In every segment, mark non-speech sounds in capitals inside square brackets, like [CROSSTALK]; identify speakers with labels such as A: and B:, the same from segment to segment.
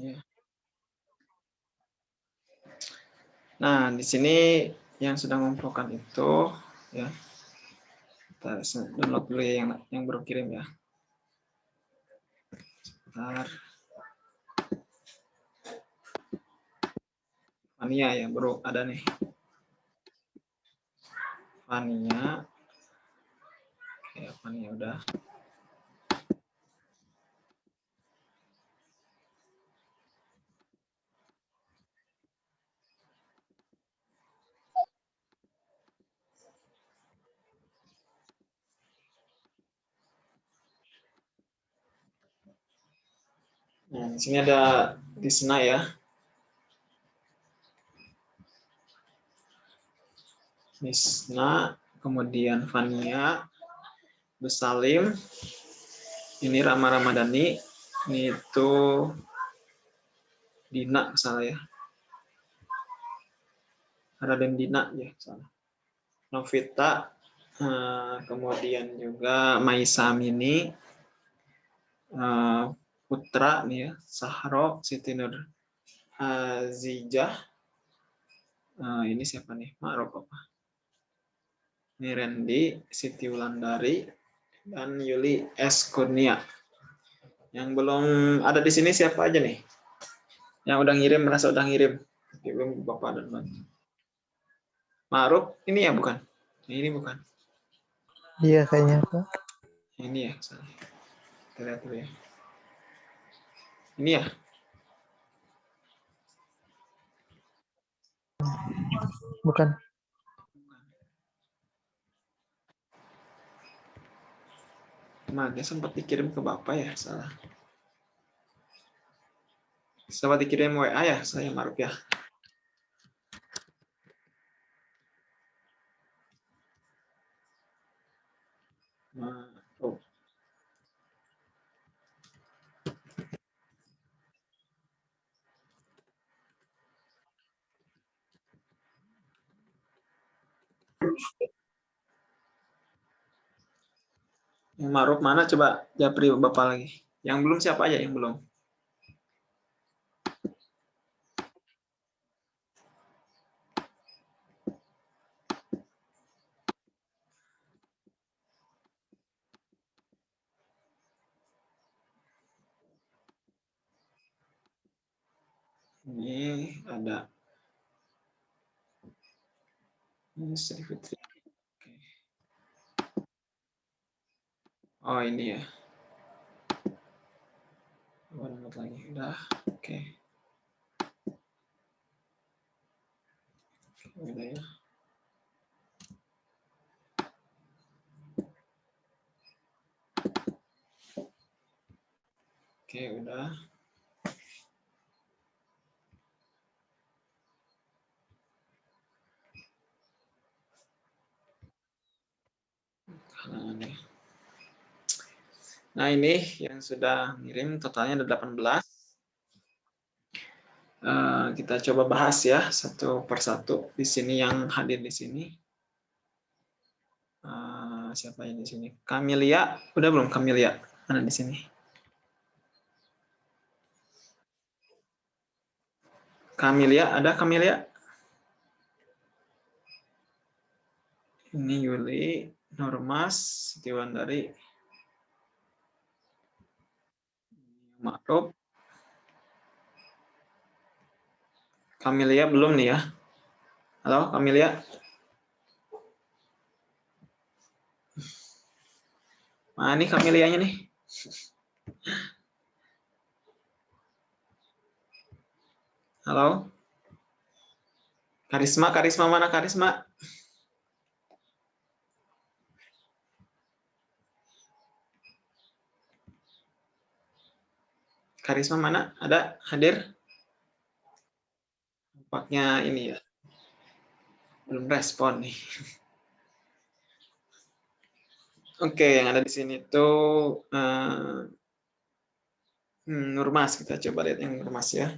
A: Ya. Nah, di sini yang sedang memprogram itu ya. Kita download dulu ya yang yang baru kirim ya. Sebentar. Fania ya, baru ada nih. Fania. Oke, Fania udah. Nah, di sini ada Disna ya. Disna, kemudian Fania, Besalim, ini Rama Ramadhani, ini itu Dina salah ya. Raden Dina ya salah. Novita, eh, kemudian juga Maisa Amini, eh, Putra nih ya, Sahro, Siti Nur Azijah. Uh, ini siapa nih? Ma'ruf apa? Ini Randy, Siti Wulandari, dan Yuli S. Kurnia. Yang belum ada di sini siapa aja nih? Yang udah ngirim, merasa udah ngirim. Belum Bapak dan Mbak. Ma'ruf, ini ya bukan? Ini bukan.
B: Iya kayaknya Pak.
A: Ini ya, kita lihat dulu ya. Ini ya?
B: Bukan.
A: Nah, dia sempat dikirim ke Bapak ya, salah. Sempat dikirim WA ya, saya maruf ya. Nah, oh. Yang Maruf mana coba Japri Bapak lagi. Yang belum siapa aja yang belum? Ini ada ini Sri Fitri. Oh ini ya. Download lagi. Udah. Oke. Udah ya. Oke, udah. Nah, ini yang sudah ngirim totalnya ada 18. Uh, kita coba bahas ya satu persatu di sini yang hadir di sini. Uh, siapa yang di sini? Kamilia, udah belum Kamilia? Mana di sini? Kamilia, ada Kamilia? Ini Yuli, Normas, Siti Wandari, Ma'ruf. Kamilia belum nih ya. Halo, Kamilia. Mana nih Kamilianya nih? Halo? Karisma, Karisma mana Karisma? Karisma mana? Ada? Hadir? Nampaknya ini ya. Belum respon nih. [LAUGHS] Oke, yang ada di sini tuh uh, Nurmas. Kita coba lihat yang Nurmas ya.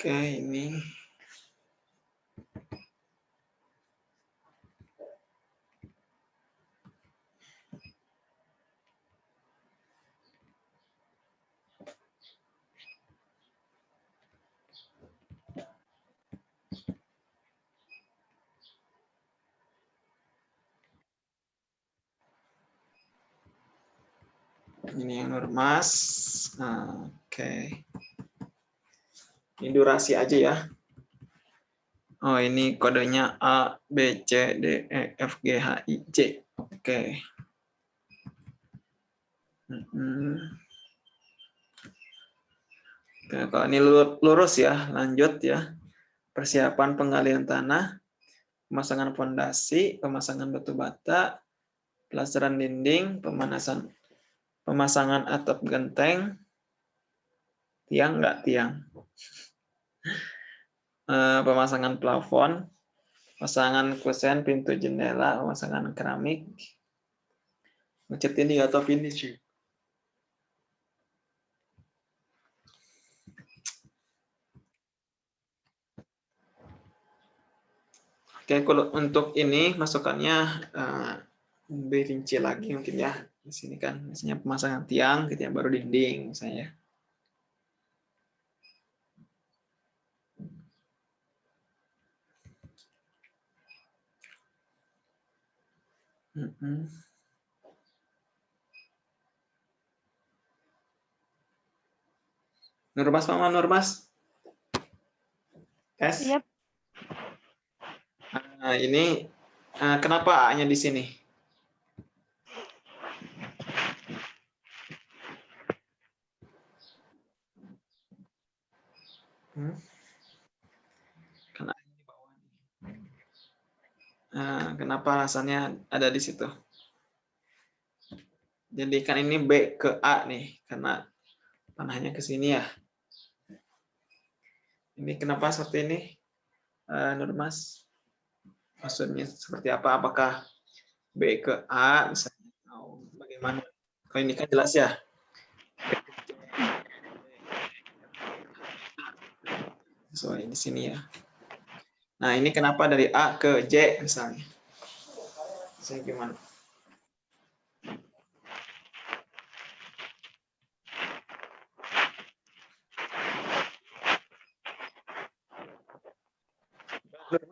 A: Oke, ini Ini yang Nurmas. Nah, Oke. Ini durasi aja ya. Oh, ini kodenya A, B, C, D, E, F, G, H, I, J. Oke. Hmm. Oke, kalau ini lurus ya, lanjut ya. Persiapan penggalian tanah, pemasangan fondasi, pemasangan batu bata, pelasaran dinding, pemanasan pemasangan atap genteng, tiang enggak tiang. [LAUGHS] Eh, pemasangan plafon, pemasangan kusen pintu jendela, pemasangan keramik, ngecat ini atau finish. Oke, kalau untuk ini masukannya uh, lebih rinci lagi mungkin ya. Di sini kan misalnya pemasangan tiang gitu ya, baru dinding misalnya. Mm Nurmas, Mama Nurmas. Tes. Yep. Nah, ini uh, kenapa A-nya di sini? Hmm? Nah, kenapa alasannya ada di situ? Jadi kan ini B ke A nih, karena panahnya ke sini ya. Ini kenapa seperti ini, uh, Nurmas? Maksudnya seperti apa? Apakah B ke A, misalnya, bagaimana? Kalau ini kan jelas ya. Sesuai di sini ya. Nah, ini kenapa dari A ke J misalnya? Saya gimana?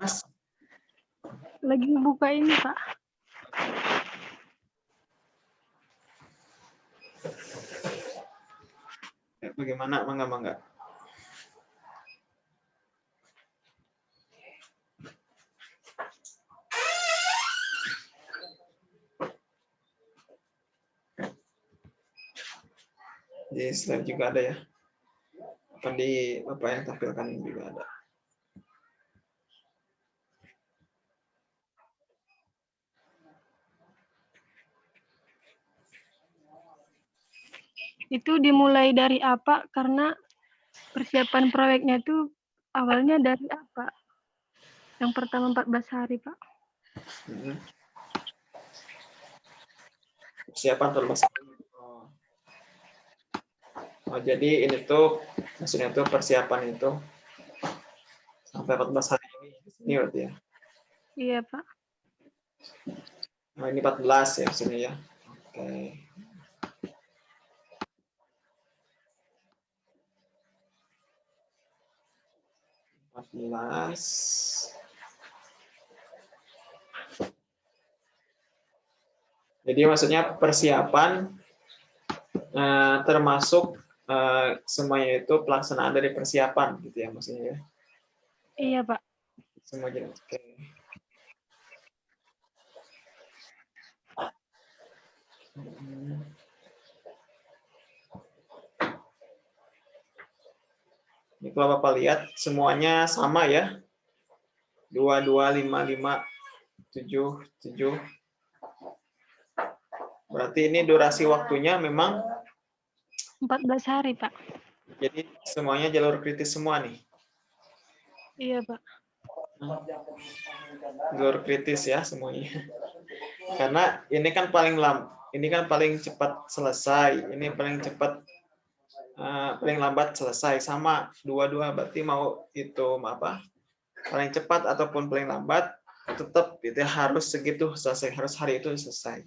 C: Mas. Lagi buka ini, Pak.
A: Bagaimana? Mangga, mangga. Di slide juga ada ya. Apa di apa yang tampilkan juga ada.
C: Itu dimulai dari apa? Karena persiapan proyeknya itu awalnya dari apa? Yang pertama 14 hari pak.
A: Hmm. persiapan 14 hari Oh, jadi ini tuh maksudnya tuh persiapan itu sampai 14 hari ini ini berarti ya?
C: Iya, Pak.
A: Nah, ini 14 ya maksudnya ya. Oke. Empat belas. Jadi maksudnya persiapan eh, termasuk uh, semuanya itu pelaksanaan dari persiapan gitu ya maksudnya ya.
C: Iya, Pak.
A: Semua jenis. Oke. Okay. Ini kalau Bapak lihat semuanya sama ya. 2, 2, 5, 5, 7, 7. Berarti ini durasi waktunya memang
C: 14 hari, Pak.
A: Jadi semuanya jalur kritis semua nih?
C: Iya, Pak.
A: Jalur kritis ya semuanya. Karena ini kan paling lam, ini kan paling cepat selesai, ini paling cepat uh, paling lambat selesai sama dua-dua berarti mau itu apa? Paling cepat ataupun paling lambat tetap itu harus segitu selesai, harus hari itu selesai.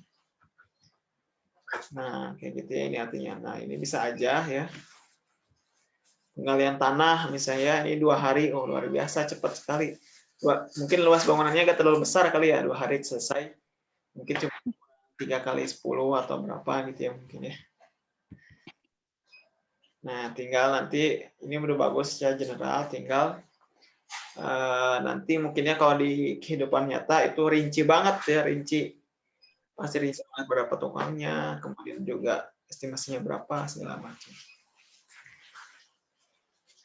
A: Nah, kayak gitu ya ini artinya. Nah, ini bisa aja ya. Penggalian tanah misalnya ini dua hari, oh luar biasa cepat sekali. Dua, mungkin luas bangunannya gak terlalu besar kali ya, dua hari selesai. Mungkin cuma tiga kali sepuluh atau berapa gitu ya mungkin ya. Nah, tinggal nanti ini udah bagus secara general, tinggal uh, nanti mungkinnya kalau di kehidupan nyata itu rinci banget ya, rinci. Pasti rinci banget berapa tukangnya, kemudian juga estimasinya berapa, segala macam.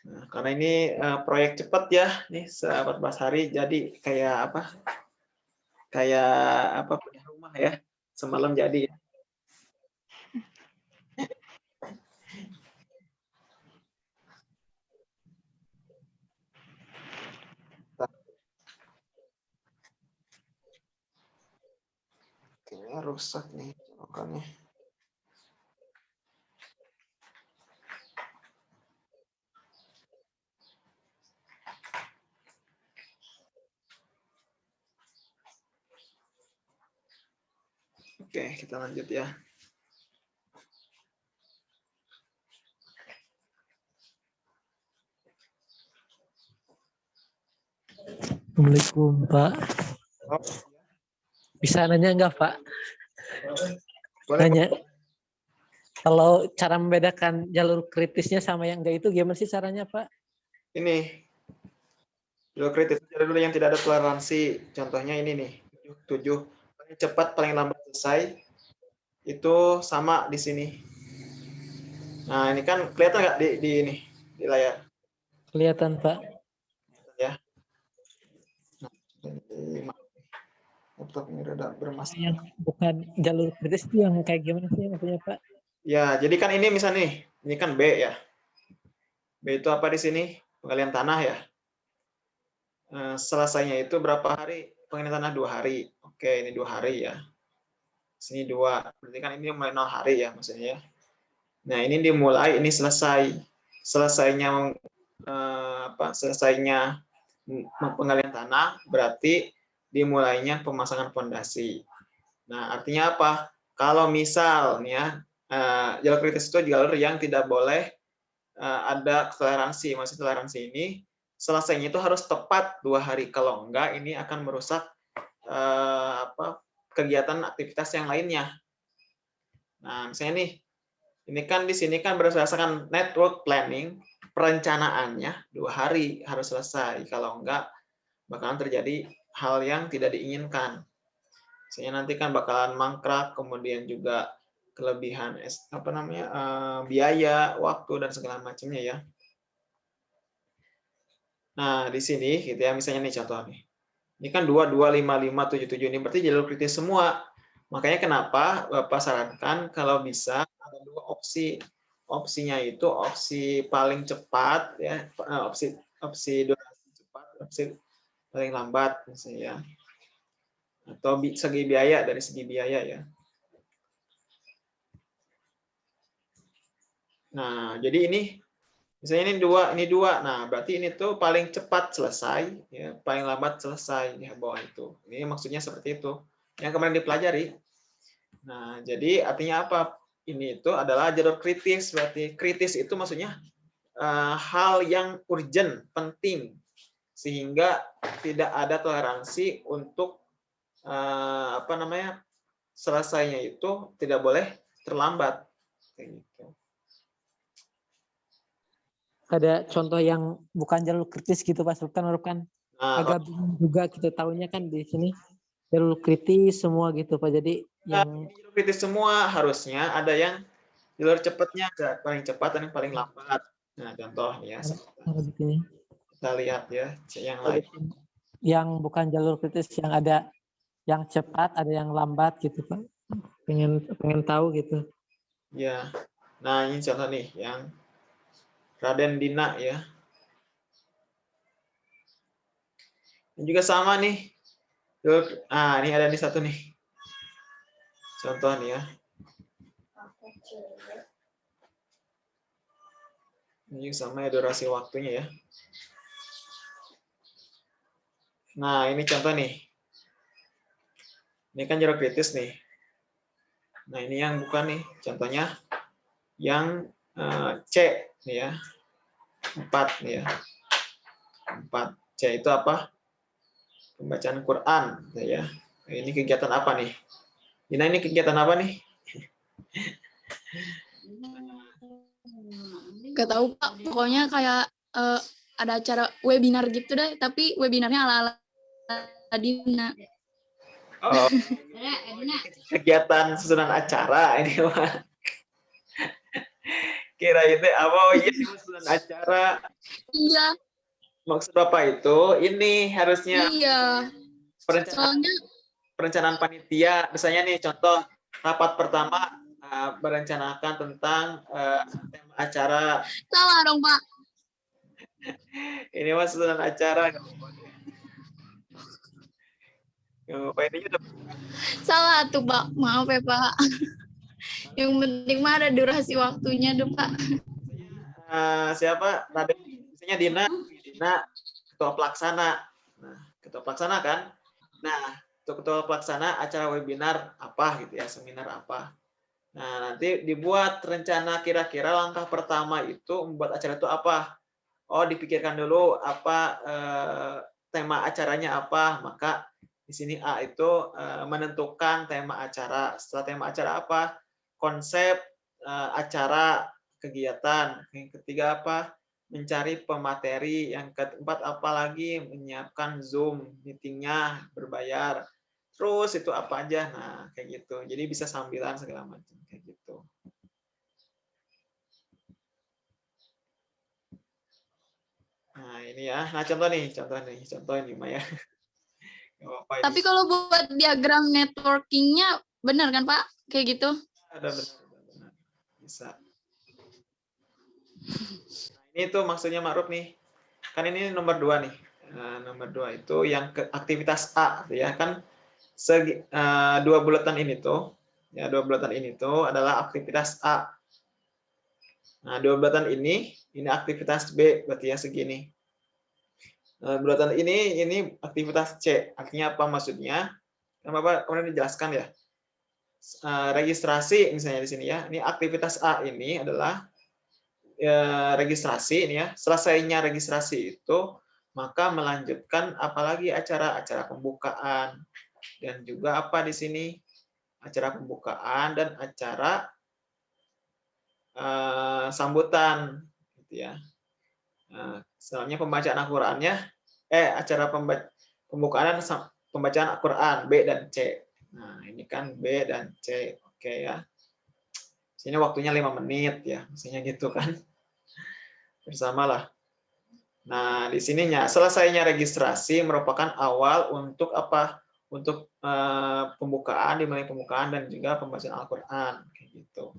A: Nah, karena ini uh, proyek cepat ya, nih 14 hari, jadi kayak apa? Kayak apa punya rumah ya, semalam jadi ya. Kayaknya rusak nih colokannya. Oke, kita lanjut ya.
B: Assalamualaikum Pak. Bisa nanya enggak Pak?
A: boleh,
B: Nanya. Kalau cara membedakan jalur kritisnya sama yang enggak itu gimana sih caranya Pak?
A: ini. Jalur kritis. Jalur yang tidak ada toleransi. Contohnya ini nih. Tujuh paling cepat paling lambat selesai. Itu sama di sini. Nah ini kan kelihatan nggak di, di ini di layar?
B: Kelihatan Pak.
A: ya. Nah, ini, laptop ini rada bermasalah
B: Yang bukan jalur kritis itu yang kayak gimana sih maksudnya Pak?
A: ya jadi kan ini misalnya nih ini kan B ya. B itu apa di sini? Pengalian tanah ya. Eh, selesainya itu berapa hari? Pengalian tanah dua hari. Oke ini dua hari ya. Sini dua. Berarti kan ini mulai nol hari ya maksudnya ya. Nah ini dimulai ini selesai. Selesainya eh, apa selesainya pengalian tanah berarti dimulainya pemasangan fondasi nah artinya apa kalau misal nih ya eh, jalur kritis itu jalur yang tidak boleh eh, ada toleransi maksud toleransi ini selesainya itu harus tepat dua hari kalau enggak ini akan merusak eh, apa kegiatan aktivitas yang lainnya. Nah, misalnya nih, ini kan di sini kan berdasarkan network planning, perencanaannya dua hari harus selesai. Kalau enggak, bakalan terjadi hal yang tidak diinginkan. Misalnya nanti kan bakalan mangkrak, kemudian juga kelebihan apa namanya eh, biaya, waktu dan segala macamnya ya. Nah, di sini gitu ya, misalnya nih contoh nih. Ini kan 2, 2, 5, 5, 7, 7. Ini berarti jalur kritis semua. Makanya kenapa Bapak sarankan kalau bisa ada dua opsi. Opsinya itu opsi paling cepat, ya opsi opsi durasi cepat, opsi paling lambat, misalnya. Ya. Atau segi biaya, dari segi biaya ya. Nah, jadi ini misalnya ini dua, ini dua. Nah, berarti ini tuh paling cepat selesai, ya, paling lambat selesai di bawah itu. Ini maksudnya seperti itu. Yang kemarin dipelajari. Nah, jadi artinya apa? Ini itu adalah jalur kritis. Berarti kritis itu maksudnya uh, hal yang urgent, penting, sehingga tidak ada toleransi untuk uh, apa namanya selesainya itu tidak boleh terlambat. Kayak gitu
B: ada contoh yang bukan jalur kritis gitu Pak Sultan kan
A: Nah,
B: agak bingung juga kita tahunya kan di sini jalur kritis semua gitu Pak. Jadi yang
A: jalur kritis semua harusnya ada yang jalur cepatnya ada paling cepat dan yang paling lambat. Nah, contoh ya. Kita lihat ya yang lain.
B: Yang bukan jalur kritis yang ada yang cepat, ada yang lambat gitu Pak. Pengen pengen tahu gitu.
A: Ya. Nah, ini contoh nih yang Raden Dina ya. Ini juga sama nih. Ah, ini ada nih satu nih. Contoh nih ya. Ini sama ya durasi waktunya ya. Nah, ini contoh nih. Ini kan jarak kritis nih. Nah, ini yang bukan nih. Contohnya yang uh, C nih ya. 4 nih ya. 4. C itu apa? Pembacaan Quran ya. Ini kegiatan apa nih? Dina ini kegiatan apa nih?
D: Gak tahu Pak, pokoknya kayak eh, ada acara webinar gitu deh, tapi webinarnya ala-ala Dina.
A: Oh, kegiatan susunan acara ini mah. Kira itu apa? Oh iya susunan acara.
D: Iya,
A: Maksud Bapak itu ini harusnya
D: iya.
A: perencanaan
D: Soalnya
A: perencanaan panitia. Misalnya nih contoh rapat pertama eh, merencanakan tentang eh, tema acara.
D: salah dong Pak. [LAUGHS]
A: Ini mah susunan acara. Udah
D: Salah tuh Pak. Maaf ya Pak. [LAUGHS] Yang penting mah ada durasi waktunya dong Pak.
A: Eh, siapa? Raden. Misalnya Dina. Dina ketua pelaksana. Nah ketua pelaksana kan? Nah untuk ketua pelaksana acara webinar apa gitu ya? Seminar apa? Nah nanti dibuat rencana kira-kira langkah pertama itu membuat acara itu apa? Oh dipikirkan dulu apa eh, tema acaranya apa? Maka di sini A itu eh, menentukan tema acara setelah tema acara apa konsep eh, acara kegiatan. Yang ketiga apa? Mencari pemateri. Yang keempat apalagi menyiapkan Zoom meetingnya berbayar. Terus itu apa aja? Nah, kayak gitu. Jadi bisa sambilan segala macam kayak gitu. Nah, ini ya. Nah, contoh nih, contoh nih, contoh ini Maya. [LAUGHS]
D: Tapi kalau buat diagram networkingnya benar kan Pak? Kayak gitu?
A: ada benar, benar. Bisa. Nah, ini tuh maksudnya Ma'ruf nih. Kan ini nomor dua nih. Nah, nomor dua itu yang ke aktivitas A, ya kan? Segi, eh, dua bulatan ini tuh, ya dua bulatan ini tuh adalah aktivitas A. Nah, dua bulatan ini, ini aktivitas B, berarti ya segini. Nah, bulatan ini, ini aktivitas C. Artinya apa maksudnya? Kan Bapak kemudian dijelaskan ya. Eh, registrasi misalnya di sini ya. Ini aktivitas A ini adalah ya, registrasi ini ya. Selesainya registrasi itu maka melanjutkan apalagi acara-acara pembukaan dan juga apa di sini acara pembukaan dan acara eh, sambutan gitu ya. Nah, selanjutnya pembacaan Al-Qur'annya eh acara pembukaan sam- pembacaan Al-Qur'an B dan C. Nah, ini kan B dan C. Oke ya. Sini waktunya 5 menit ya, misalnya gitu kan. Bersamalah. Nah, di sininya selesainya registrasi merupakan awal untuk apa? Untuk eh, pembukaan, dimulai pembukaan dan juga pembacaan Al-Qur'an kayak gitu.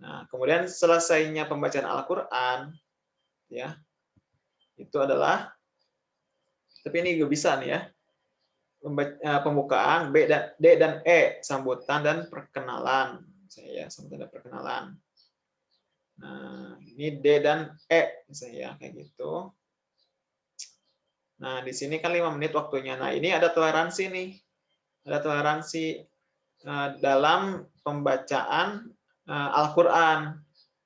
A: Nah, kemudian selesainya pembacaan Al-Qur'an ya. Itu adalah tapi ini juga bisa nih ya. Eh, pembukaan B dan D dan E sambutan dan perkenalan. Saya sambutan dan perkenalan. Nah ini D dan E misalnya ya, kayak gitu. Nah di sini kan lima menit waktunya. Nah ini ada toleransi nih. Ada toleransi eh, dalam pembacaan eh, Al-Quran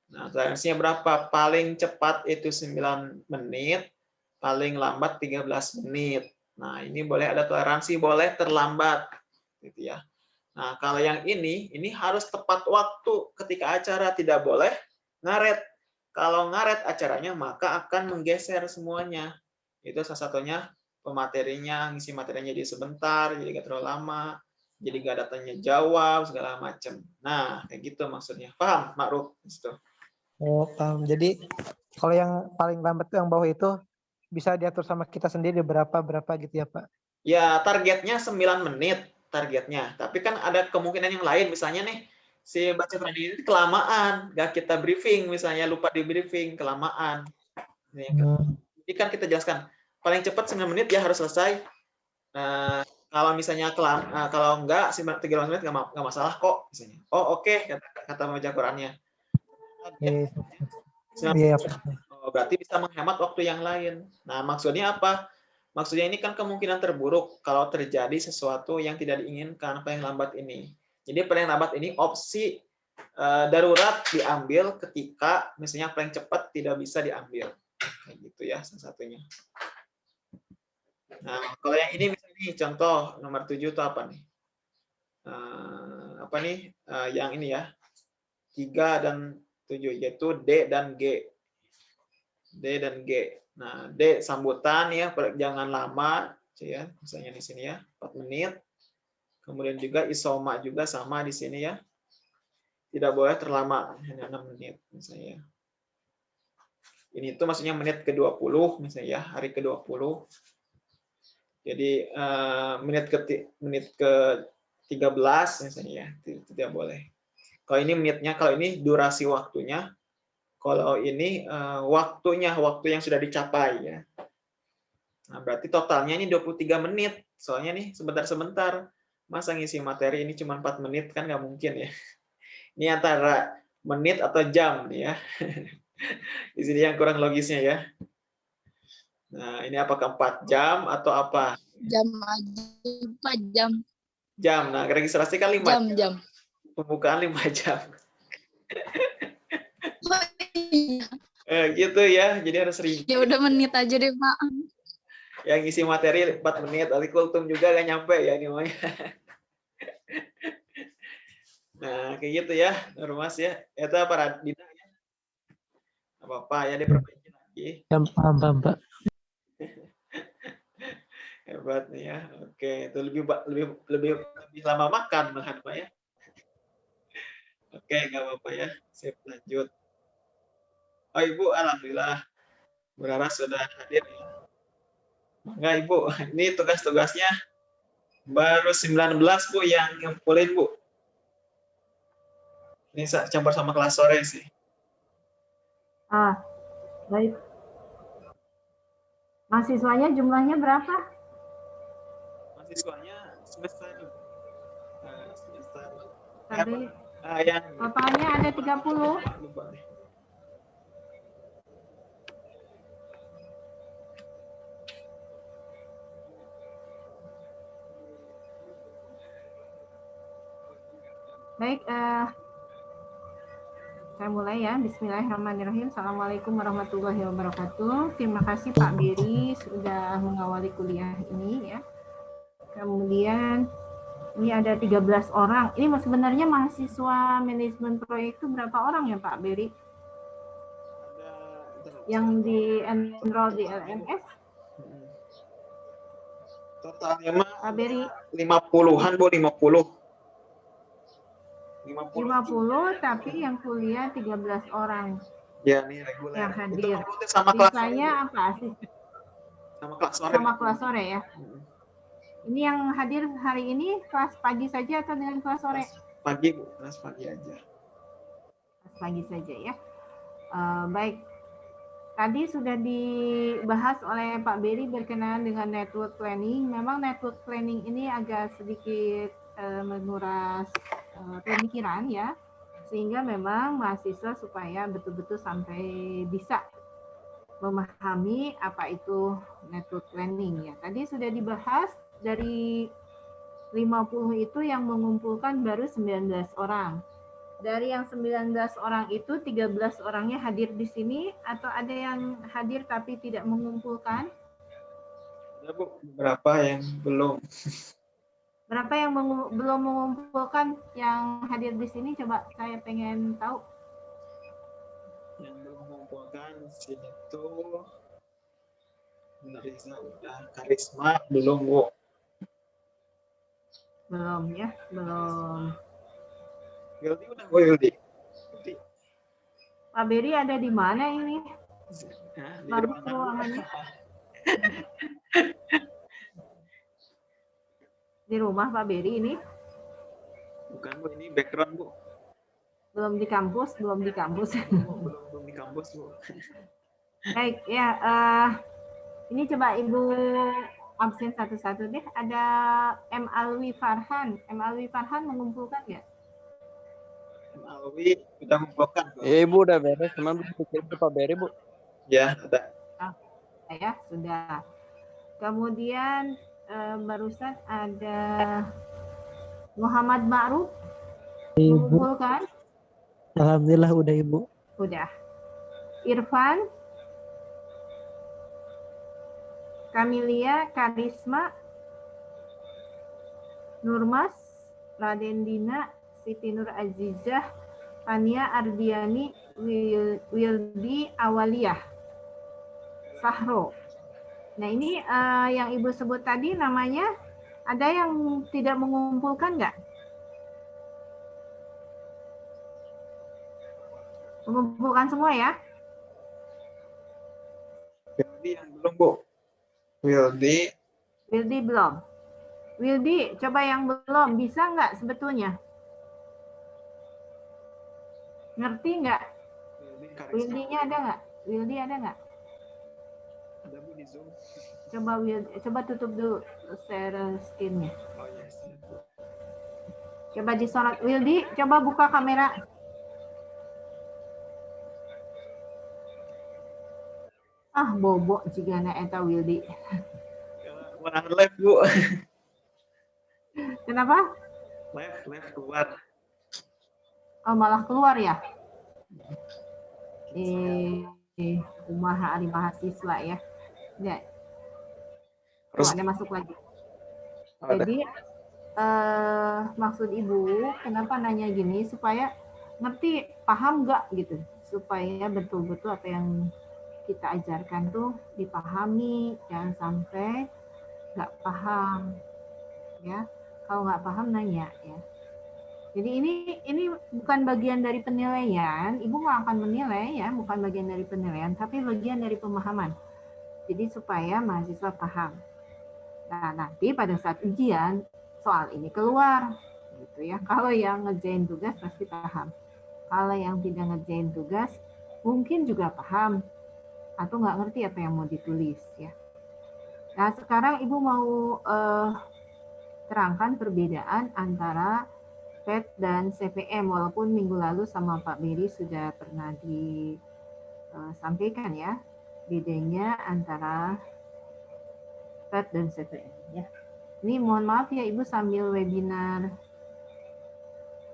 A: nah toleransinya berapa paling cepat itu 9 menit paling lambat 13 menit Nah, ini boleh ada toleransi, boleh terlambat, gitu ya. Nah, kalau yang ini, ini harus tepat waktu ketika acara tidak boleh ngaret. Kalau ngaret acaranya, maka akan menggeser semuanya. Itu salah satunya pematerinya, ngisi materinya jadi sebentar, jadi gak terlalu lama, jadi gak ada tanya jawab, segala macam. Nah, kayak gitu maksudnya. Paham, Ma'ruf? Gitu.
B: Oh, paham. Jadi kalau yang paling lambat tuh yang bawah itu bisa diatur sama kita sendiri berapa berapa gitu ya Pak.
A: Ya, targetnya 9 menit targetnya. Tapi kan ada kemungkinan yang lain, misalnya nih si baca training ini kelamaan, nggak kita briefing, misalnya lupa di briefing, kelamaan. Kan.
B: Hmm.
A: Jadi kan kita jelaskan, paling cepat 9 menit ya harus selesai. Nah, kalau misalnya kelam, nah, kalau enggak 13 menit nggak ma- nggak masalah kok, misalnya. Oh oke, kata, kata pembaca Qurannya.
B: Iya, iya, Pak.
A: Oh, berarti bisa menghemat waktu yang lain. Nah, maksudnya apa? Maksudnya ini kan kemungkinan terburuk kalau terjadi sesuatu yang tidak diinginkan paling lambat ini. Jadi paling lambat ini opsi eh, darurat diambil ketika misalnya paling cepat tidak bisa diambil. Kayak gitu ya salah satunya. Nah, kalau yang ini misalnya nih, contoh nomor 7 itu apa nih? Eh, apa nih? Eh, yang ini ya. 3 dan 7 yaitu D dan G D dan G. Nah, D sambutan ya, jangan lama, ya, misalnya di sini ya, 4 menit. Kemudian juga isoma juga sama di sini ya. Tidak boleh terlama, hanya 6 menit misalnya. Ini itu maksudnya menit ke-20 misalnya ya, hari ke-20. Jadi uh, menit ke menit ke 13 misalnya ya, tidak boleh. Kalau ini menitnya, kalau ini durasi waktunya, kalau ini uh, waktunya, waktu yang sudah dicapai ya. Nah, berarti totalnya ini 23 menit. Soalnya nih sebentar-sebentar. Masa ngisi materi ini cuma 4 menit kan nggak mungkin ya. [LAUGHS] Ini antara menit atau jam nih ya. [LAUGHS] Di sini yang kurang logisnya ya. Nah, ini apakah 4 jam atau apa?
D: Jam aja, 4 jam.
A: Jam. Nah, registrasi kan 5
D: jam. Jam,
A: Pembukaan 5 [LAUGHS] jam. eh, gitu ya, jadi harus sering.
D: Ya udah menit aja deh, Pak.
A: Yang isi materi 4 menit, nanti kultum juga gak nyampe ya gimana. [LAUGHS] Nah, kayak gitu ya, Nurmas ya. Itu para Dina ya. Apa-apa ya diperbaiki lagi.
B: Ya, paham, paham, Pak. [LAUGHS]
A: Hebat nih ya. Oke, itu lebih lebih lebih lebih lama makan makan Pak ya. Oke, nggak apa-apa ya. Sip, lanjut. Oh, Ibu, alhamdulillah. Berharap sudah hadir. Maka Ibu, ini tugas-tugasnya baru 19 Bu yang ngumpulin Bu. Ini campur sama kelas sore sih.
E: Ah, baik. Mahasiswanya jumlahnya berapa?
A: Mahasiswanya semester uh, semester
E: Tadi totalnya ada 30.
A: lupa deh.
E: Baik, eh, saya mulai ya. Bismillahirrahmanirrahim. Assalamualaikum warahmatullahi wabarakatuh. Terima kasih Pak Beri sudah mengawali kuliah ini ya. Kemudian ini ada 13 orang. Ini sebenarnya mahasiswa manajemen proyek itu berapa orang ya Pak Beri? Yang di enroll di LMS?
A: Totalnya mah
E: Pak Beri
A: 50-an Bu, 50. 50.
E: 50 tapi yang kuliah 13 orang
A: Ya, nih reguler.
E: yang
A: Itu
E: hadir.
A: ngikutin sama kelas.
E: Sisanya apa sih?
A: Sama kelas sore.
E: Sama kelas sore ya.
A: Mm.
E: Ini yang hadir hari ini kelas pagi saja atau dengan kelas sore?
A: Kelas Pagi Bu, kelas pagi aja.
E: Kelas pagi saja ya. Eh, baik. Tadi sudah dibahas oleh Pak Beri berkenaan dengan network planning. Memang network planning ini agak sedikit eh, menguras eh, pemikiran ya, sehingga memang mahasiswa supaya betul-betul sampai bisa memahami apa itu network planning ya. Tadi sudah dibahas dari 50 itu yang mengumpulkan baru 19 orang. Dari yang 19 orang itu 13 orangnya hadir di sini atau ada yang hadir tapi tidak mengumpulkan?
A: Ada Bu, berapa yang belum? [LAUGHS]
E: Berapa yang mengu- belum mengumpulkan yang hadir di sini? Coba saya pengen tahu.
A: Yang belum mengumpulkan sini tuh udah, Karisma belum Bu.
E: Belum ya, belum.
A: Yuldi udah Bu Yuldi. Yuldi.
E: Pak Beri ada di mana ini?
A: Nah,
E: Bagus ruangannya. [LAUGHS] Di rumah Pak Beri ini?
A: Bukan Bu, ini background Bu.
E: Belum di kampus, belum di kampus.
A: belum belum di kampus Bu. [LAUGHS]
E: Baik, ya. eh, ini coba Ibu absen satu-satu deh. Ada M. Alwi Farhan. M. Alwi Farhan mengumpulkan nggak?
A: Alwi udah mengumpulkan.
F: Iya ibu udah beres, cuman belum dikirim ke Pak Beri bu.
A: Ya, ada.
E: Ya, sudah. Kemudian eh, barusan ada Muhammad Ma'ruf
B: Ibu,
E: mengumpulkan.
B: alhamdulillah udah Ibu.
E: Udah. Irfan. Kamilia, Karisma, Nurmas, Raden Dina, Siti Nur Azizah, Tania Ardiani, Wil- Wildi Awaliyah. Sahro. Nah ini uh, yang Ibu sebut tadi namanya ada yang tidak mengumpulkan nggak? Mengumpulkan semua ya?
A: Wildi yang belum Bu. Wildi.
E: Wildi belum. Wildi, coba yang belum. Bisa nggak sebetulnya? Ngerti nggak? Wildi-nya ada nggak? Wildi ada nggak?
A: Ada Bu di Zoom.
E: Coba Wildi, coba tutup dulu share screen-nya.
A: Oh yes.
E: Coba disorot. Wildi, coba buka kamera. Ah, bobo jika anak eta Wildi.
A: Wah, live Bu.
E: Kenapa?
A: Live, live keluar.
E: Oh, malah keluar ya? Eh, eh kumaha ari mahasiswa ya. Ya. Oh,
A: Terus
E: ada masuk lagi.
A: ada.
E: Jadi eh, maksud ibu kenapa nanya gini supaya ngerti paham nggak gitu supaya betul-betul apa yang kita ajarkan tuh dipahami jangan sampai nggak paham ya. Kalau nggak paham nanya ya. Jadi ini ini bukan bagian dari penilaian. Ibu nggak akan menilai ya. Bukan bagian dari penilaian tapi bagian dari pemahaman. Jadi supaya mahasiswa paham. Nah, nanti pada saat ujian soal ini keluar gitu ya. Kalau yang ngerjain tugas pasti paham. Kalau yang tidak ngerjain tugas mungkin juga paham atau nggak ngerti apa yang mau ditulis ya. Nah, sekarang Ibu mau eh, terangkan perbedaan antara PET dan CPM walaupun minggu lalu sama Pak Beri sudah pernah disampaikan ya bedanya antara PET dan CPM ya. Ini mohon maaf ya Ibu sambil webinar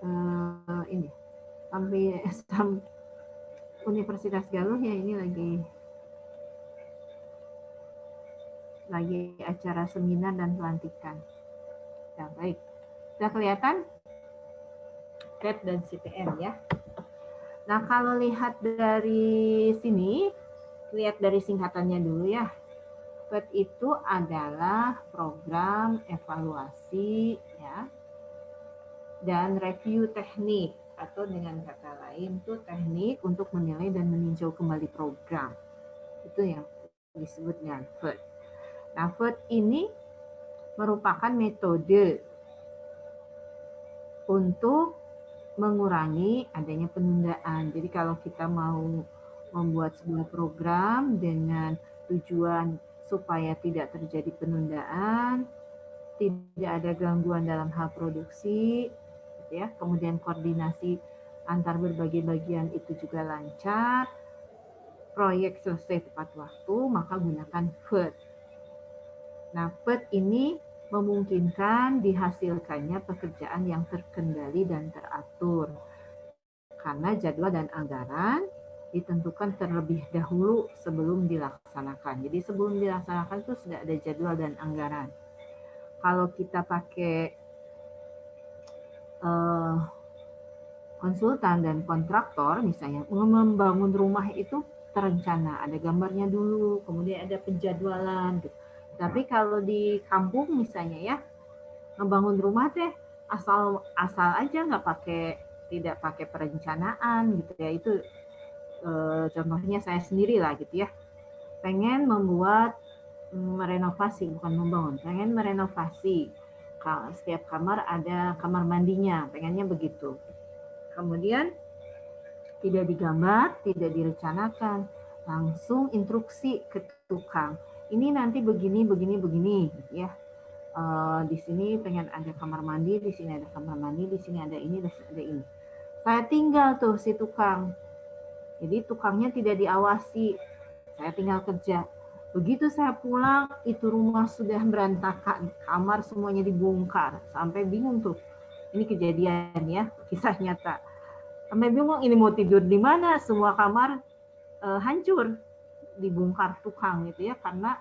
E: eh, ini sampai [LAUGHS] sam, Universitas Galuh ya ini lagi lagi acara seminar dan pelantikan. Ya, baik. Sudah kelihatan? PET dan CPM ya. Nah, kalau lihat dari sini, lihat dari singkatannya dulu ya. PET itu adalah program evaluasi ya dan review teknik atau dengan kata lain itu teknik untuk menilai dan meninjau kembali program. Itu yang disebut dengan PET. Nah, PET ini merupakan metode untuk mengurangi adanya penundaan. Jadi kalau kita mau membuat sebuah program dengan tujuan supaya tidak terjadi penundaan, tidak ada gangguan dalam hal produksi, gitu ya. Kemudian koordinasi antar berbagai bagian itu juga lancar, proyek selesai tepat waktu, maka gunakan FED. Nah, FED ini memungkinkan dihasilkannya pekerjaan yang terkendali dan teratur. Karena jadwal dan anggaran ditentukan terlebih dahulu sebelum dilaksanakan. Jadi sebelum dilaksanakan itu sudah ada jadwal dan anggaran. Kalau kita pakai uh, konsultan dan kontraktor misalnya membangun rumah itu terencana, ada gambarnya dulu, kemudian ada penjadwalan. Gitu. Tapi kalau di kampung misalnya ya membangun rumah teh asal asal aja nggak pakai tidak pakai perencanaan gitu ya itu Eh, contohnya saya sendiri lah gitu ya, pengen membuat mm, merenovasi bukan membangun, pengen merenovasi setiap kamar ada kamar mandinya, pengennya begitu. Kemudian tidak digambar, tidak direncanakan, langsung instruksi ke tukang. Ini nanti begini, begini, begini, gitu ya. Uh, di sini pengen ada kamar mandi, di sini ada kamar mandi, di sini ada ini, ada ini. Saya tinggal tuh si tukang jadi tukangnya tidak diawasi. Saya tinggal kerja. Begitu saya pulang, itu rumah sudah berantakan. Kamar semuanya dibongkar. Sampai bingung tuh. Ini kejadian ya, kisah nyata. Sampai bingung ini mau tidur di mana, semua kamar uh, hancur. Dibongkar tukang gitu ya. Karena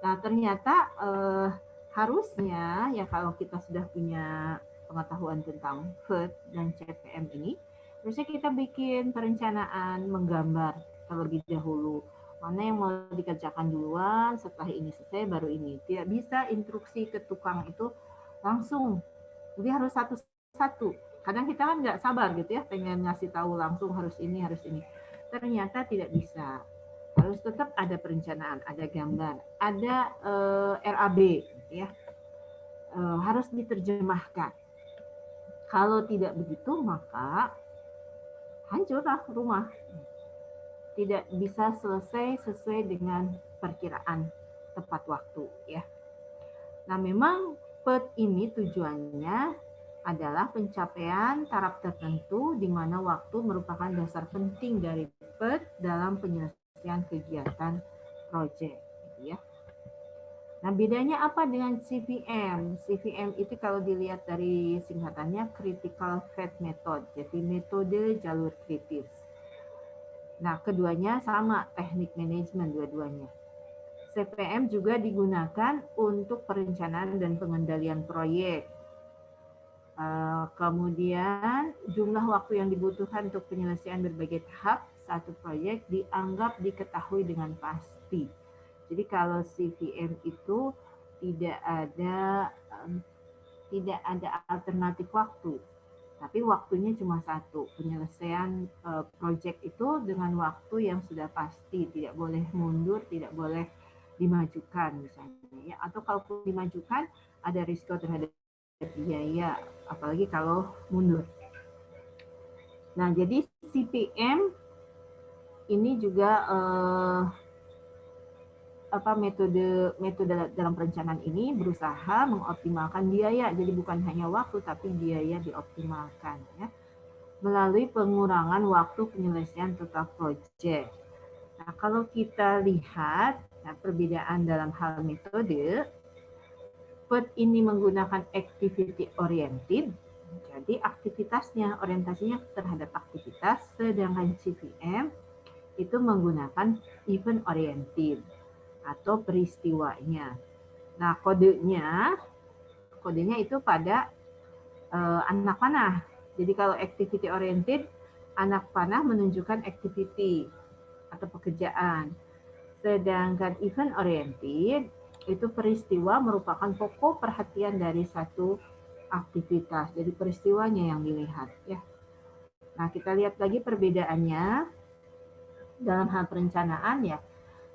E: nah ternyata uh, harusnya ya kalau kita sudah punya pengetahuan tentang FED dan CPM ini, Terusnya kita bikin perencanaan, menggambar terlebih dahulu. Mana yang mau dikerjakan duluan, setelah ini selesai baru ini. Tidak bisa instruksi ke tukang itu langsung. Jadi harus satu-satu. Kadang kita kan nggak sabar gitu ya, pengen ngasih tahu langsung harus ini, harus ini. Ternyata tidak bisa. Harus tetap ada perencanaan, ada gambar, ada eh, RAB, ya. Eh, harus diterjemahkan. Kalau tidak begitu, maka hancurlah rumah tidak bisa selesai sesuai dengan perkiraan tepat waktu ya. Nah, memang PET ini tujuannya adalah pencapaian taraf tertentu di mana waktu merupakan dasar penting dari PET dalam penyelesaian kegiatan proyek gitu ya. Nah, bedanya apa dengan CVM? CVM itu kalau dilihat dari singkatannya Critical Path Method, jadi metode jalur kritis. Nah, keduanya sama teknik manajemen dua-duanya. CPM juga digunakan untuk perencanaan dan pengendalian proyek. Eh, kemudian jumlah waktu yang dibutuhkan untuk penyelesaian berbagai tahap satu proyek dianggap diketahui dengan pasti. Jadi kalau CVM itu tidak ada tidak ada alternatif waktu. Tapi waktunya cuma satu penyelesaian uh, project itu dengan waktu yang sudah pasti tidak boleh mundur tidak boleh dimajukan misalnya ya. Atau kalau dimajukan ada risiko terhadap biaya apalagi kalau mundur. Nah jadi CPM ini juga uh, apa metode metode dalam perencanaan ini berusaha mengoptimalkan biaya jadi bukan hanya waktu tapi biaya dioptimalkan ya melalui pengurangan waktu penyelesaian total project. Nah, kalau kita lihat nah, perbedaan dalam hal metode, PET ini menggunakan activity oriented, jadi aktivitasnya orientasinya terhadap aktivitas, sedangkan CVM itu menggunakan event oriented atau peristiwanya. Nah, kodenya kodenya itu pada uh, anak panah. Jadi kalau activity oriented, anak panah menunjukkan activity atau pekerjaan. Sedangkan event oriented itu peristiwa merupakan pokok perhatian dari satu aktivitas. Jadi peristiwanya yang dilihat ya. Nah, kita lihat lagi perbedaannya dalam hal perencanaan ya.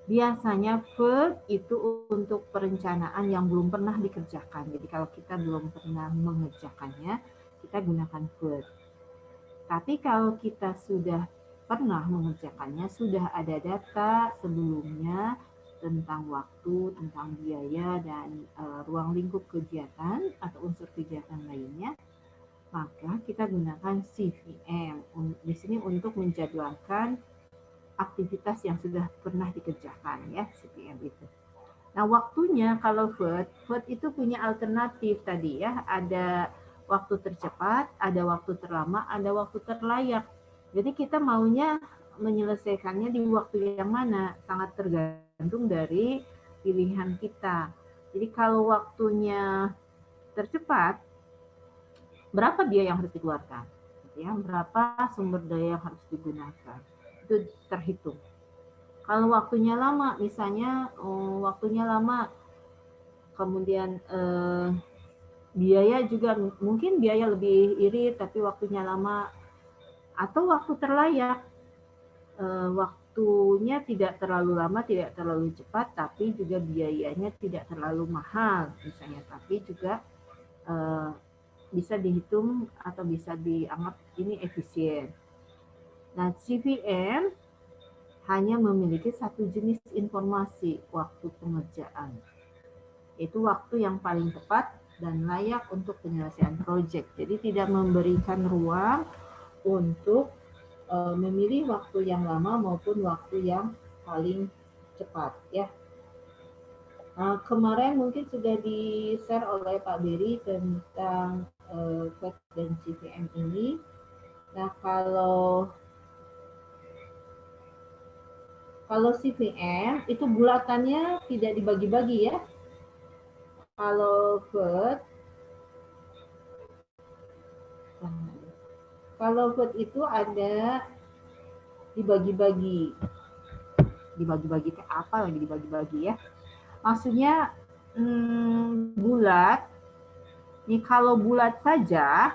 E: Biasanya FED itu untuk perencanaan yang belum pernah dikerjakan. Jadi kalau kita belum pernah mengerjakannya, kita gunakan FED. Tapi kalau kita sudah pernah mengerjakannya, sudah ada data sebelumnya tentang waktu, tentang biaya, dan uh, ruang lingkup kegiatan atau unsur kegiatan lainnya, maka kita gunakan CVM di sini untuk menjadwalkan aktivitas yang sudah pernah dikerjakan ya CPM itu. Nah waktunya kalau Word, Word itu punya alternatif tadi ya, ada waktu tercepat, ada waktu terlama, ada waktu terlayak. Jadi kita maunya menyelesaikannya di waktu yang mana sangat tergantung dari pilihan kita. Jadi kalau waktunya tercepat, berapa biaya yang harus dikeluarkan? Ya, berapa sumber daya yang harus digunakan? Itu terhitung. Kalau waktunya lama, misalnya oh, waktunya lama, kemudian eh, biaya juga mungkin biaya lebih irit tapi waktunya lama, atau waktu terlayak, eh, waktunya tidak terlalu lama, tidak terlalu cepat, tapi juga biayanya tidak terlalu mahal, misalnya, tapi juga eh, bisa dihitung atau bisa dianggap ini efisien. Nah, CVM hanya memiliki satu jenis informasi waktu pengerjaan. Itu waktu yang paling tepat dan layak untuk penyelesaian proyek. Jadi tidak memberikan ruang untuk uh, memilih waktu yang lama maupun waktu yang paling cepat ya. Nah, kemarin mungkin sudah di-share oleh Pak Beri tentang uh, dan CVM ini. Nah, kalau Kalau CVM itu bulatannya tidak dibagi-bagi ya. Kalau food kalau food itu ada dibagi-bagi. dibagi-bagi ke apa lagi dibagi-bagi ya. Maksudnya hmm, bulat. Ini kalau bulat saja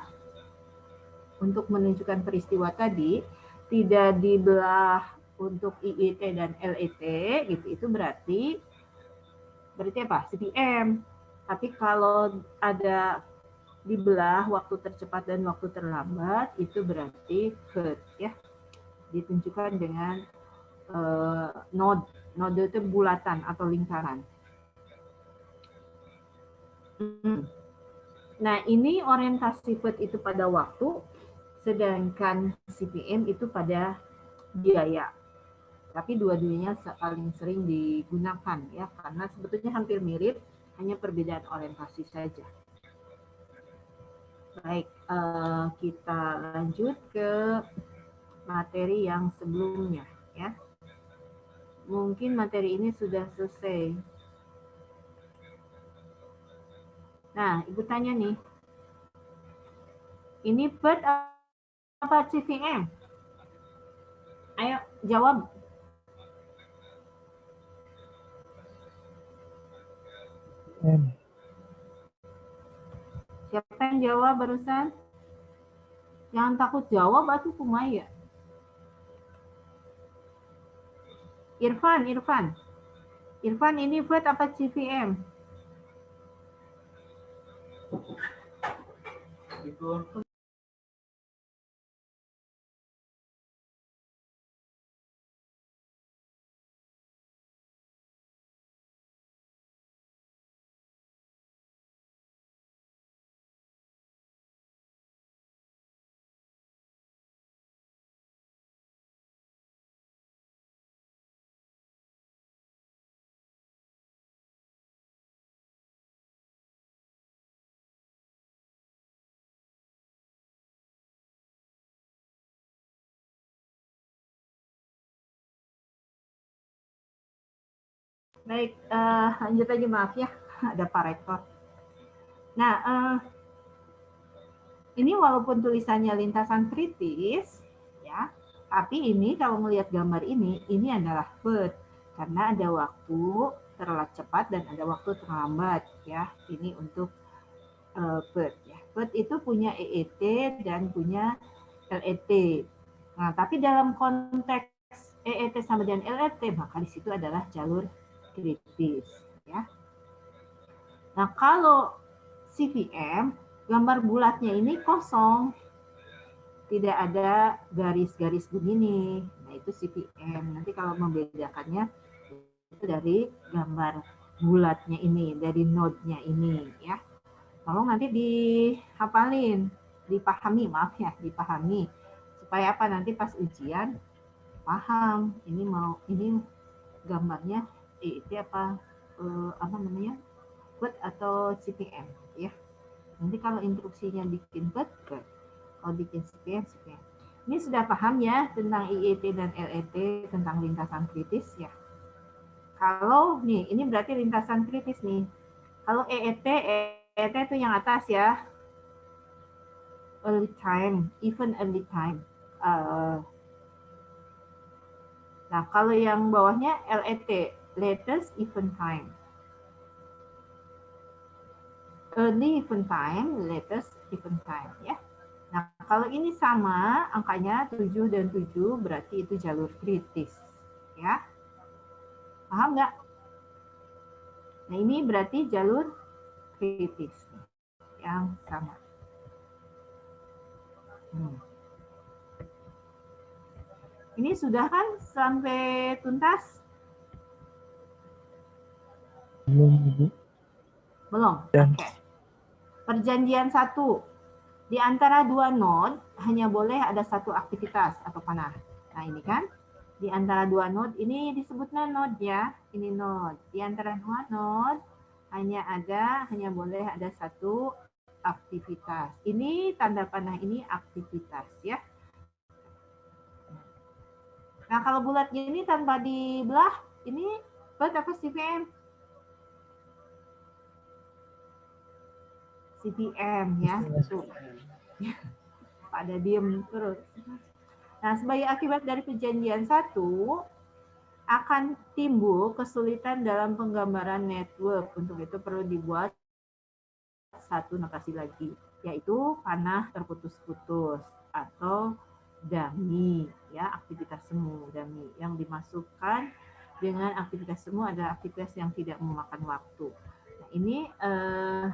E: untuk menunjukkan peristiwa tadi tidak dibelah untuk IIT dan LET gitu itu berarti berarti apa? CPM. Tapi kalau ada dibelah waktu tercepat dan waktu terlambat itu berarti curve ya ditunjukkan dengan uh, node node itu bulatan atau lingkaran. Hmm. Nah ini orientasi FED itu pada waktu, sedangkan CPM itu pada biaya. Tapi dua-duanya paling sering digunakan ya karena sebetulnya hampir mirip, hanya perbedaan orientasi saja. Baik, uh, kita lanjut ke materi yang sebelumnya ya. Mungkin materi ini sudah selesai. Nah, Ibu tanya nih. Ini PET apa CVM? Ayo jawab. Siapa yang jawab barusan? Jangan takut jawab, aku kumaya. Irfan, Irfan. Irfan ini buat apa CVM? Itu. Baik, uh, lanjut aja maaf ya, [LAUGHS] ada Pak Rektor. Nah, uh, ini walaupun tulisannya lintasan kritis, ya, tapi ini kalau melihat gambar ini, ini adalah FED karena ada waktu terlalu cepat dan ada waktu terlambat, ya. Ini untuk uh, FED. Ya. FED itu punya EET dan punya LET. Nah, tapi dalam konteks EET sama dengan LET, maka di situ adalah jalur kritis ya. Nah, kalau CVM gambar bulatnya ini kosong. Tidak ada garis-garis begini. Nah, itu CVM. Nanti kalau membedakannya itu dari gambar bulatnya ini, dari node-nya ini ya. Tolong nanti dihafalin, dipahami, maaf ya, dipahami. Supaya apa nanti pas ujian paham ini mau ini gambarnya itu apa uh, apa namanya buat atau CPM ya. Nanti kalau instruksinya bikin buat buat kalau bikin CPM CPM ini sudah paham ya tentang IET dan LET tentang lintasan kritis ya. Kalau nih ini berarti lintasan kritis nih. Kalau EET EET itu yang atas ya. Early time even early time uh, nah kalau yang bawahnya LET latest event time. Early event time, latest event time ya. Nah, kalau ini sama angkanya 7 dan 7 berarti itu jalur kritis ya. Paham nggak? Nah, ini berarti jalur kritis yang sama. Hmm. Ini sudah kan sampai tuntas?
B: Belum, Ibu.
E: Belum? Oke. Okay. Perjanjian satu. Di antara dua node hanya boleh ada satu aktivitas atau panah. Nah ini kan. Di antara dua node ini disebutnya node ya. Ini node. Di antara dua node hanya ada, hanya boleh ada satu aktivitas. Ini tanda panah ini aktivitas ya. Nah kalau bulat ini tanpa dibelah, ini buat apa CPM? CPM ya. Tuh. [LAUGHS] Pada diem terus. Nah, sebagai akibat dari perjanjian satu, akan timbul kesulitan dalam penggambaran network. Untuk itu perlu dibuat satu notasi lagi, yaitu panah terputus-putus atau dami, ya aktivitas semu dami yang dimasukkan dengan aktivitas semu adalah aktivitas yang tidak memakan waktu. Nah, ini eh,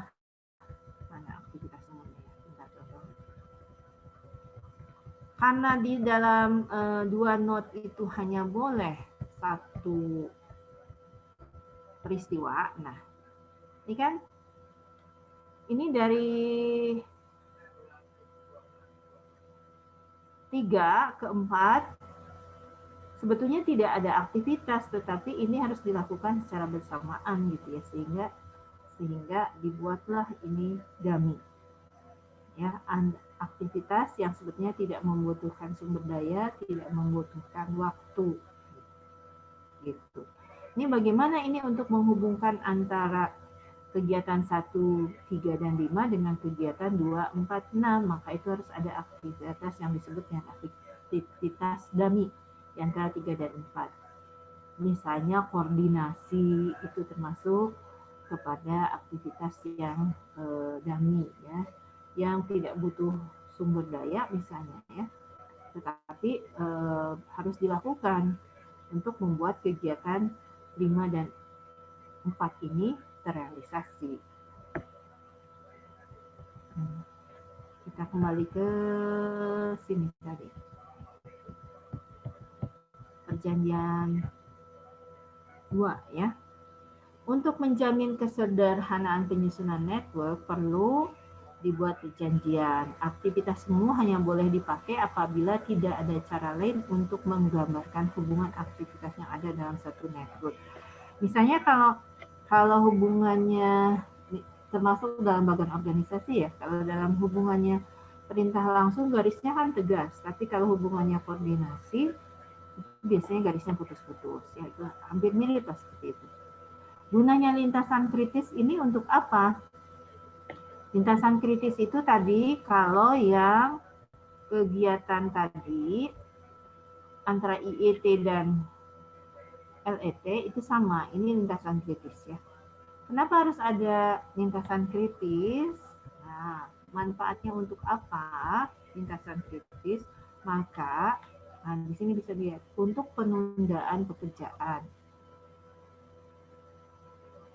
E: Karena di dalam eh, dua not itu hanya boleh satu peristiwa. Nah, ini kan ini dari tiga ke empat sebetulnya tidak ada aktivitas tetapi ini harus dilakukan secara bersamaan gitu ya sehingga sehingga dibuatlah ini dummy ya aktivitas yang sebetulnya tidak membutuhkan sumber daya tidak membutuhkan waktu gitu ini bagaimana ini untuk menghubungkan antara kegiatan 1, 3, dan 5 dengan kegiatan 2, 4, 6. Maka itu harus ada aktivitas yang disebut dengan aktivitas dami di antara 3 dan 4. Misalnya koordinasi itu termasuk kepada aktivitas yang eh, dami ya, yang tidak butuh sumber daya misalnya ya, tetapi eh, harus dilakukan untuk membuat kegiatan 5 dan 4 ini terrealisasi. Hmm. Kita kembali ke sini tadi. Perjanjian dua ya. Untuk menjamin kesederhanaan penyusunan network perlu dibuat perjanjian. Aktivitas semua hanya boleh dipakai apabila tidak ada cara lain untuk menggambarkan hubungan aktivitas yang ada dalam satu network. Misalnya kalau kalau hubungannya termasuk dalam bagian organisasi ya, kalau dalam hubungannya perintah langsung garisnya kan tegas, tapi kalau hubungannya koordinasi biasanya garisnya putus-putus, ya itu hampir mirip seperti itu. Gunanya lintasan kritis ini untuk apa? Lintasan kritis itu tadi kalau yang kegiatan tadi antara IET dan LET itu sama, ini lintasan kritis ya. Kenapa harus ada lintasan kritis? Nah, manfaatnya untuk apa lintasan kritis? Maka nah di sini bisa dilihat untuk penundaan pekerjaan.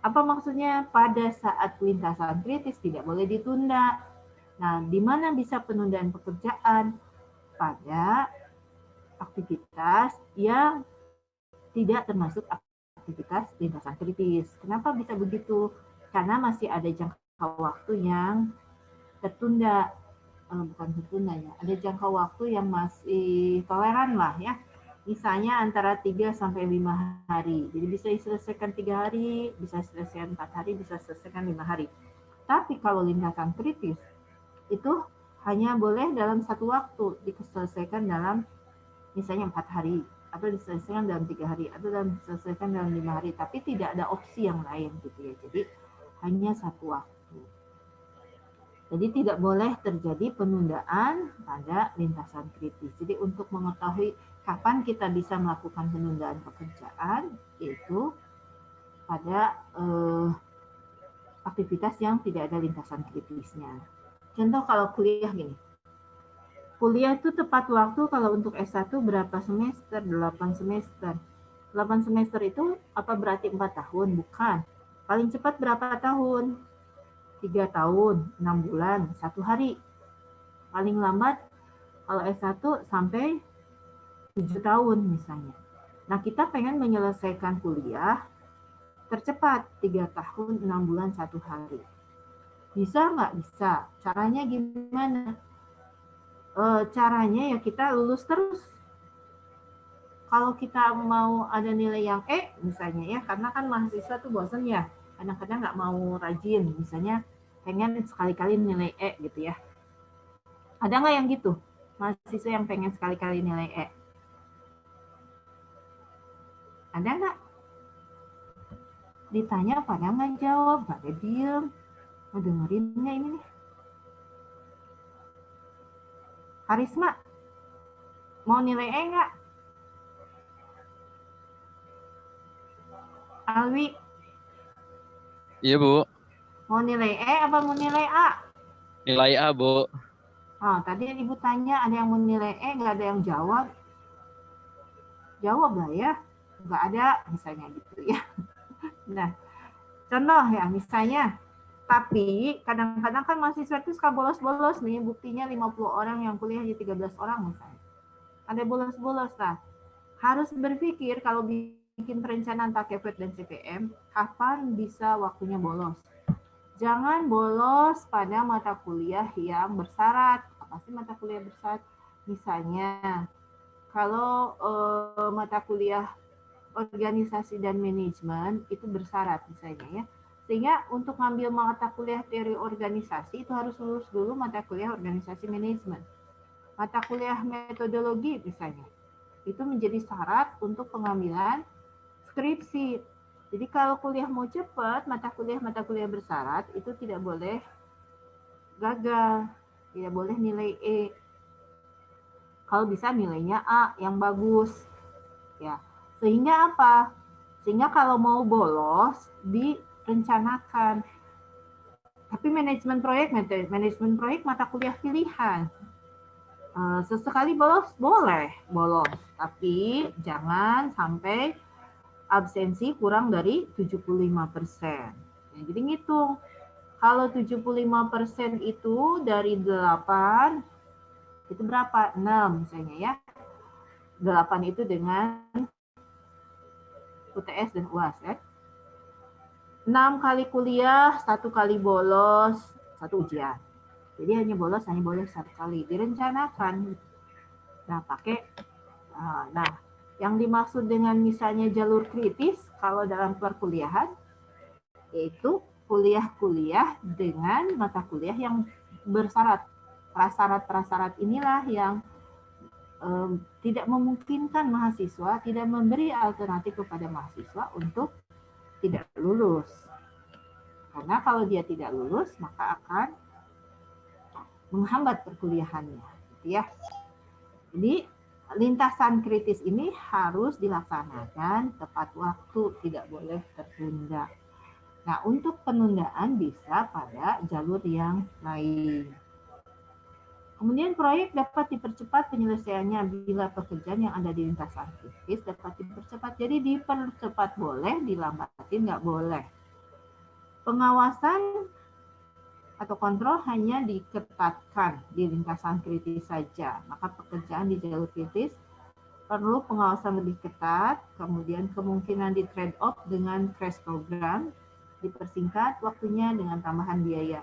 E: Apa maksudnya pada saat lintasan kritis tidak boleh ditunda? Nah, di mana bisa penundaan pekerjaan? Pada aktivitas yang tidak termasuk aktivitas lintasan kritis. Kenapa bisa begitu? Karena masih ada jangka waktu yang tertunda, eh, bukan tertunda ya, ada jangka waktu yang masih toleran lah ya. Misalnya antara 3 sampai 5 hari. Jadi bisa diselesaikan 3 hari, bisa selesaikan 4 hari, bisa selesaikan 5 hari. Tapi kalau lintasan kritis, itu hanya boleh dalam satu waktu, diselesaikan dalam misalnya 4 hari atau diselesaikan dalam tiga hari atau dalam diselesaikan dalam lima hari tapi tidak ada opsi yang lain gitu ya jadi hanya satu waktu jadi tidak boleh terjadi penundaan pada lintasan kritis jadi untuk mengetahui kapan kita bisa melakukan penundaan pekerjaan yaitu pada eh, aktivitas yang tidak ada lintasan kritisnya contoh kalau kuliah gini Kuliah itu tepat waktu kalau untuk S1 berapa semester? 8 semester. 8 semester itu apa berarti 4 tahun? Bukan. Paling cepat berapa tahun? 3 tahun, 6 bulan, 1 hari. Paling lambat kalau S1 sampai 7 tahun misalnya. Nah, kita pengen menyelesaikan kuliah tercepat 3 tahun, 6 bulan, 1 hari. Bisa nggak? Bisa. Caranya gimana? e, caranya ya kita lulus terus. Kalau kita mau ada nilai yang E misalnya ya, karena kan mahasiswa tuh bosan ya, kadang-kadang nggak mau rajin, misalnya pengen sekali-kali nilai E gitu ya. Ada nggak yang gitu? Mahasiswa yang pengen sekali-kali nilai E? Ada nggak? Ditanya pada nggak jawab, pada diem. Mau dengerin nggak ini nih? Karisma, mau nilai E enggak? Alwi,
F: Iya, Bu.
E: mau nilai E apa mau nilai A?
F: Nilai A, Bu.
E: Oh, tadi ibu tanya ada yang mau nilai E, nggak ada yang jawab. Jawab lah ya. Nggak ada, misalnya gitu ya. [LAUGHS] Nah, contoh ya, misalnya. Tapi kadang-kadang kan mahasiswa itu suka bolos-bolos nih. Buktinya 50 orang yang kuliah di 13 orang misalnya. Ada bolos-bolos lah. Harus berpikir kalau bikin perencanaan pakai FET dan CPM, kapan bisa waktunya bolos. Jangan bolos pada mata kuliah yang bersyarat. Apa sih mata kuliah bersyarat? Misalnya, kalau eh, mata kuliah organisasi dan manajemen itu bersyarat misalnya ya. Sehingga untuk ngambil mata kuliah teori organisasi itu harus lulus dulu mata kuliah organisasi manajemen. Mata kuliah metodologi misalnya. Itu menjadi syarat untuk pengambilan skripsi. Jadi kalau kuliah mau cepat, mata kuliah-mata kuliah bersyarat itu tidak boleh gagal, tidak boleh nilai E. Kalau bisa nilainya A yang bagus. Ya. Sehingga apa? Sehingga kalau mau bolos direncanakan. Tapi manajemen proyek, manajemen proyek mata kuliah pilihan. Eh, Sesekali bolos boleh bolos, tapi jangan sampai absensi kurang dari 75%. Ya, jadi ngitung, kalau 75% itu dari 8, itu berapa? 6 misalnya ya. 8 itu dengan UTS dan UAS ya. 6 kali kuliah, satu kali bolos, satu ujian. Jadi hanya bolos hanya boleh satu kali. Direncanakan. Nah, pakai ah, nah, yang dimaksud dengan misalnya jalur kritis kalau dalam perkuliahan yaitu kuliah-kuliah dengan mata kuliah yang bersyarat. Prasyarat-prasyarat inilah yang em, tidak memungkinkan mahasiswa, tidak memberi alternatif kepada mahasiswa untuk tidak lulus. Karena kalau dia tidak lulus, maka akan menghambat perkuliahannya. Gitu ya. Jadi lintasan kritis ini harus dilaksanakan tepat waktu, tidak boleh tertunda. Nah, untuk penundaan bisa pada jalur yang lain. Kemudian proyek dapat dipercepat penyelesaiannya bila pekerjaan yang ada di lintasan kritis dapat dipercepat. Jadi dipercepat boleh, dilambatin nggak boleh. Pengawasan atau kontrol hanya diketatkan di lintasan kritis saja. Maka pekerjaan di jalur kritis perlu pengawasan lebih ketat, kemudian kemungkinan di trade off dengan crash program, dipersingkat waktunya dengan tambahan biaya.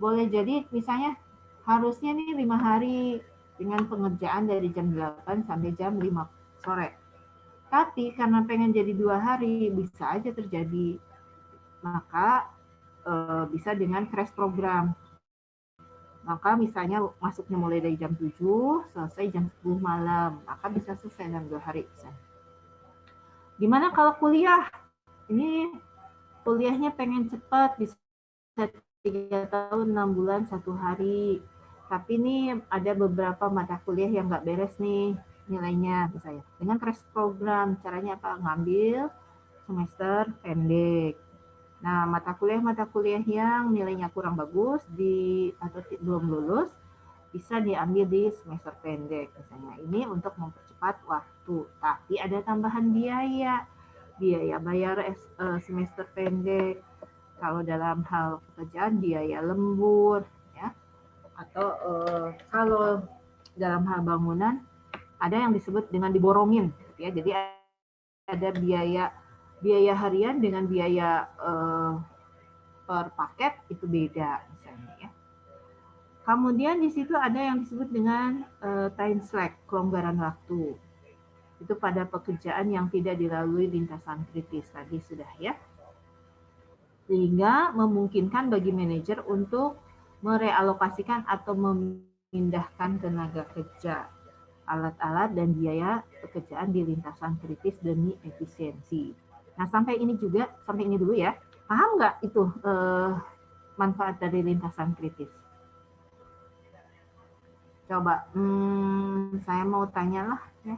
E: Boleh jadi misalnya harusnya nih lima hari dengan pengerjaan dari jam 8 sampai jam 5 sore. Tapi karena pengen jadi dua hari bisa aja terjadi. Maka eh, bisa dengan crash program. Maka misalnya masuknya mulai dari jam 7, selesai jam 10 malam. Maka bisa selesai dalam dua hari. Gimana kalau kuliah? Ini kuliahnya pengen cepat, bisa tiga tahun, enam bulan, satu hari. Tapi ini ada beberapa mata kuliah yang nggak beres nih nilainya misalnya. Dengan crash program, caranya apa? Ngambil semester pendek. Nah, mata kuliah-mata kuliah yang nilainya kurang bagus di atau belum lulus bisa diambil di semester pendek misalnya. Ini untuk mempercepat waktu. Tapi ada tambahan biaya. Biaya bayar eh, semester pendek. Kalau dalam hal pekerjaan biaya lembur. Atau eh, kalau dalam hal bangunan ada yang disebut dengan diborongin ya. Jadi ada biaya biaya harian dengan biaya eh, per paket itu beda misalnya ya. Kemudian di situ ada yang disebut dengan eh, time slack, kelonggaran waktu. Itu pada pekerjaan yang tidak dilalui lintasan kritis tadi sudah ya. Sehingga memungkinkan bagi manajer untuk merealokasikan atau memindahkan tenaga kerja, alat-alat dan biaya pekerjaan di lintasan kritis demi efisiensi. Nah, sampai ini juga, sampai ini dulu ya. Paham nggak itu eh, manfaat dari lintasan kritis? Coba, hmm, saya mau tanya lah ya.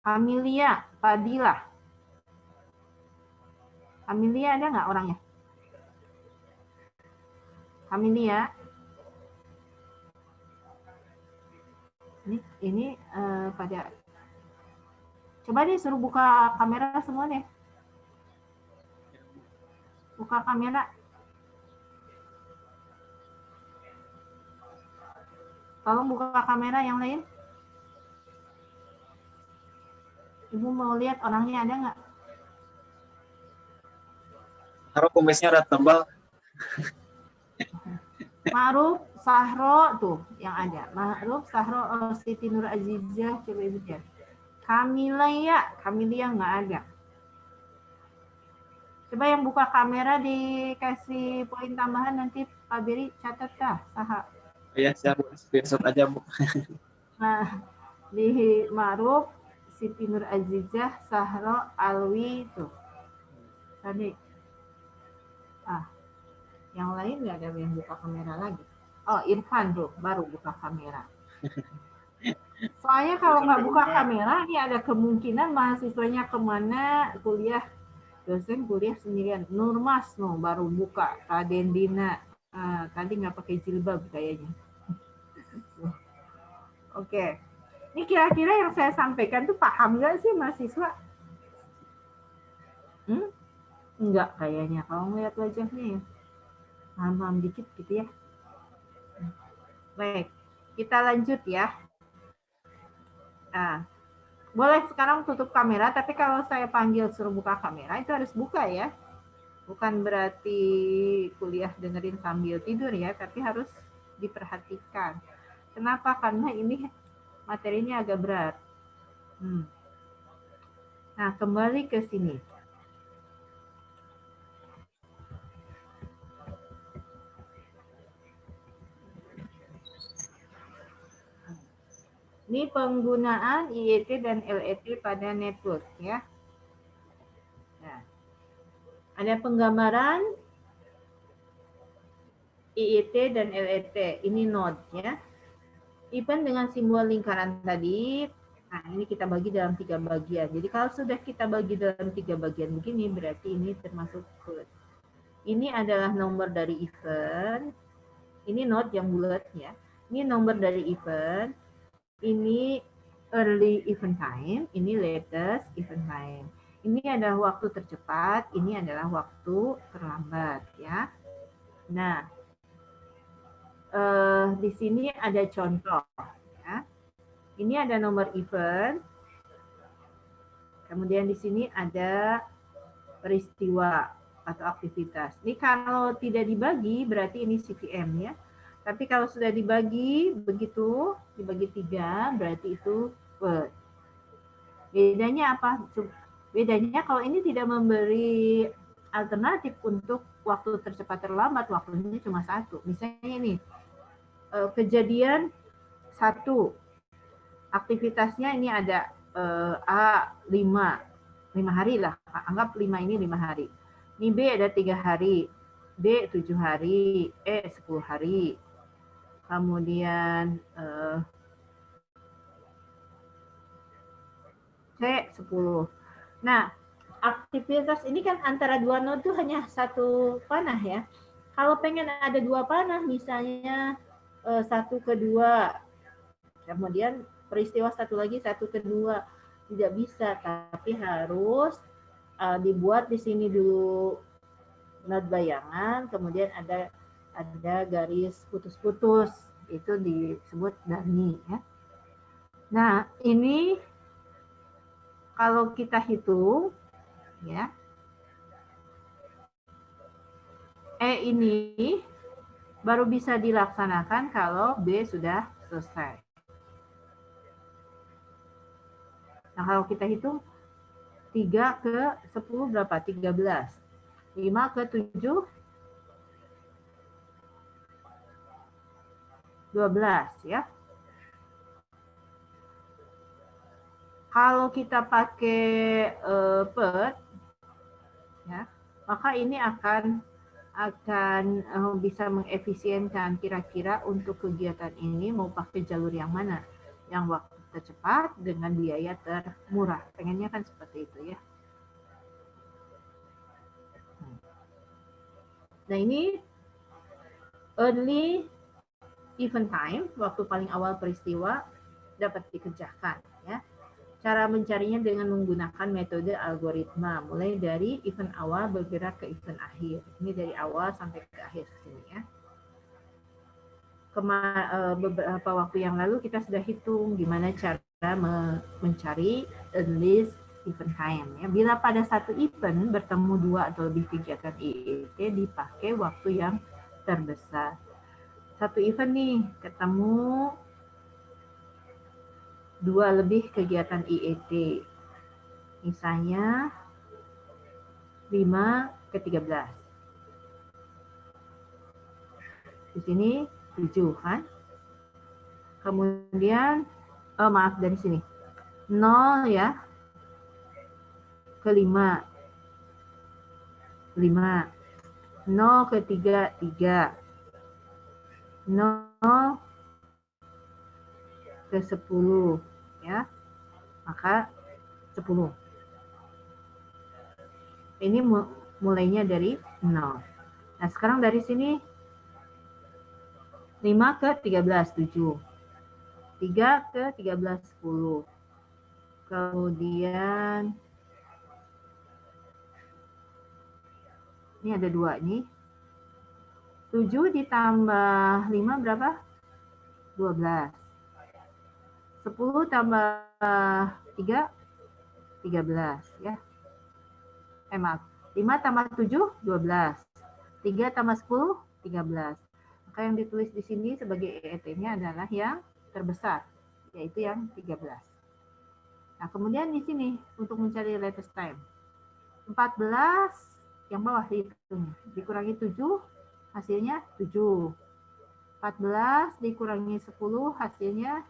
E: Amelia, Fadila. Amelia ada nggak orangnya? Amelia. Ini, ini uh, pada coba deh suruh buka kamera semua deh. Buka kamera. Tolong buka kamera yang lain. Ibu mau lihat orangnya ada nggak?
A: Harap kumisnya udah tebal. [LAUGHS]
E: Ma'ruf, Sahro tuh yang ada. Ma'ruf, Sahro, oh, Siti Nur Azizah, coba ibu lihat. Kamila ya, Kamilia nggak ada. Coba yang buka kamera dikasih poin tambahan nanti Pak Beri catat dah, saha.
A: Iya, siap. Screenshot aja, Bu. [LAUGHS]
E: Nah, di Ma'ruf, Siti Nur Azizah, Sahro, Alwi tuh. Tadi. Ah, yang lain nggak ada yang buka kamera lagi. Oh, Irfan tuh baru buka kamera. [LAUGHS] Soalnya kalau nggak buka kamera, ini ada kemungkinan mahasiswanya ke mana kuliah dosen kuliah sendirian. Nurmas no baru buka. Raden Dina ah, tadi nggak pakai jilbab kayaknya. [LAUGHS] Oke. Ini kira-kira yang saya sampaikan tuh paham nggak sih mahasiswa? Hmm? Enggak kayaknya. Kalau ngeliat wajahnya ya. Paham-paham dikit gitu ya. Baik. Kita lanjut ya. Nah, boleh sekarang tutup kamera, tapi kalau saya panggil suruh buka kamera, itu harus buka ya. Bukan berarti kuliah dengerin sambil tidur ya, tapi harus diperhatikan. Kenapa? Karena ini materinya agak berat. Hmm. Nah, kembali ke sini. Ini penggunaan IET dan LET pada network ya. Nah, ada penggambaran IET dan LET. Ini node ya. Event dengan simbol lingkaran tadi, nah ini kita bagi dalam tiga bagian. Jadi kalau sudah kita bagi dalam tiga bagian begini, berarti ini termasuk code. Ini adalah nomor dari event. Ini node yang bulat ya. Ini nomor dari event. Ini early event time. Ini latest event time. Ini adalah waktu tercepat. Ini adalah waktu terlambat ya. Nah, uh, di sini ada contoh. Ya. Ini ada nomor event. Kemudian di sini ada peristiwa atau aktivitas. Ini kalau tidak dibagi berarti ini CVM ya. Tapi kalau sudah dibagi begitu, dibagi tiga, berarti itu word. Bedanya apa? Bedanya kalau ini tidak memberi alternatif untuk waktu tercepat terlambat, waktunya cuma satu. Misalnya ini, eh, kejadian satu, aktivitasnya ini ada eh, A lima, lima hari lah, anggap lima ini lima hari. Ini B ada tiga hari, B tujuh hari, E sepuluh hari, kemudian uh, C 10. Nah, aktivitas ini kan antara dua node itu hanya satu panah ya. Kalau pengen ada dua panah, misalnya uh, satu ke dua, kemudian peristiwa satu lagi satu kedua, tidak bisa, tapi harus uh, dibuat di sini dulu node bayangan, kemudian ada ada garis putus-putus itu disebut dani ya. Nah, ini kalau kita hitung ya. E ini baru bisa dilaksanakan kalau B sudah selesai. Nah, kalau kita hitung 3 ke 10 berapa? 13. 5 ke 7 12 ya. Kalau kita pakai uh, PET ya, maka ini akan akan uh, bisa mengefisienkan kira-kira untuk kegiatan ini mau pakai jalur yang mana? Yang waktu tercepat dengan biaya termurah. Pengennya kan seperti itu ya. Nah ini early event time, waktu paling awal peristiwa dapat dikerjakan. Ya. Cara mencarinya dengan menggunakan metode algoritma, mulai dari event awal bergerak ke event akhir. Ini dari awal sampai ke akhir sini ya. Kema eh, beberapa waktu yang lalu kita sudah hitung gimana cara mencari list event time. Ya. Bila pada satu event bertemu dua atau lebih kegiatan IET dipakai waktu yang terbesar. Satu event nih ketemu dua lebih kegiatan IET. Misalnya 5 ke 13. Di sini 7 kan? Kemudian, oh maaf dari sini. 0 ya, ke 5. 5. 0 ke 3, 3. 0 ke 10 ya. Maka 10. Ini mulainya dari 0. Nah, sekarang dari sini 5 ke 13, 7. 3 ke 13, 10. Kemudian Ini ada dua nih. 7 ditambah 5 berapa? 12. 10 tambah 3, 13 ya. Eh maaf, 5 tambah 7, 12. 3 tambah 10, 13. Maka yang ditulis di sini sebagai EET-nya adalah yang terbesar, yaitu yang 13. Nah, kemudian di sini untuk mencari latest time. 14 yang bawah dihitung. Dikurangi 7, hasilnya 7. 14 dikurangi 10, hasilnya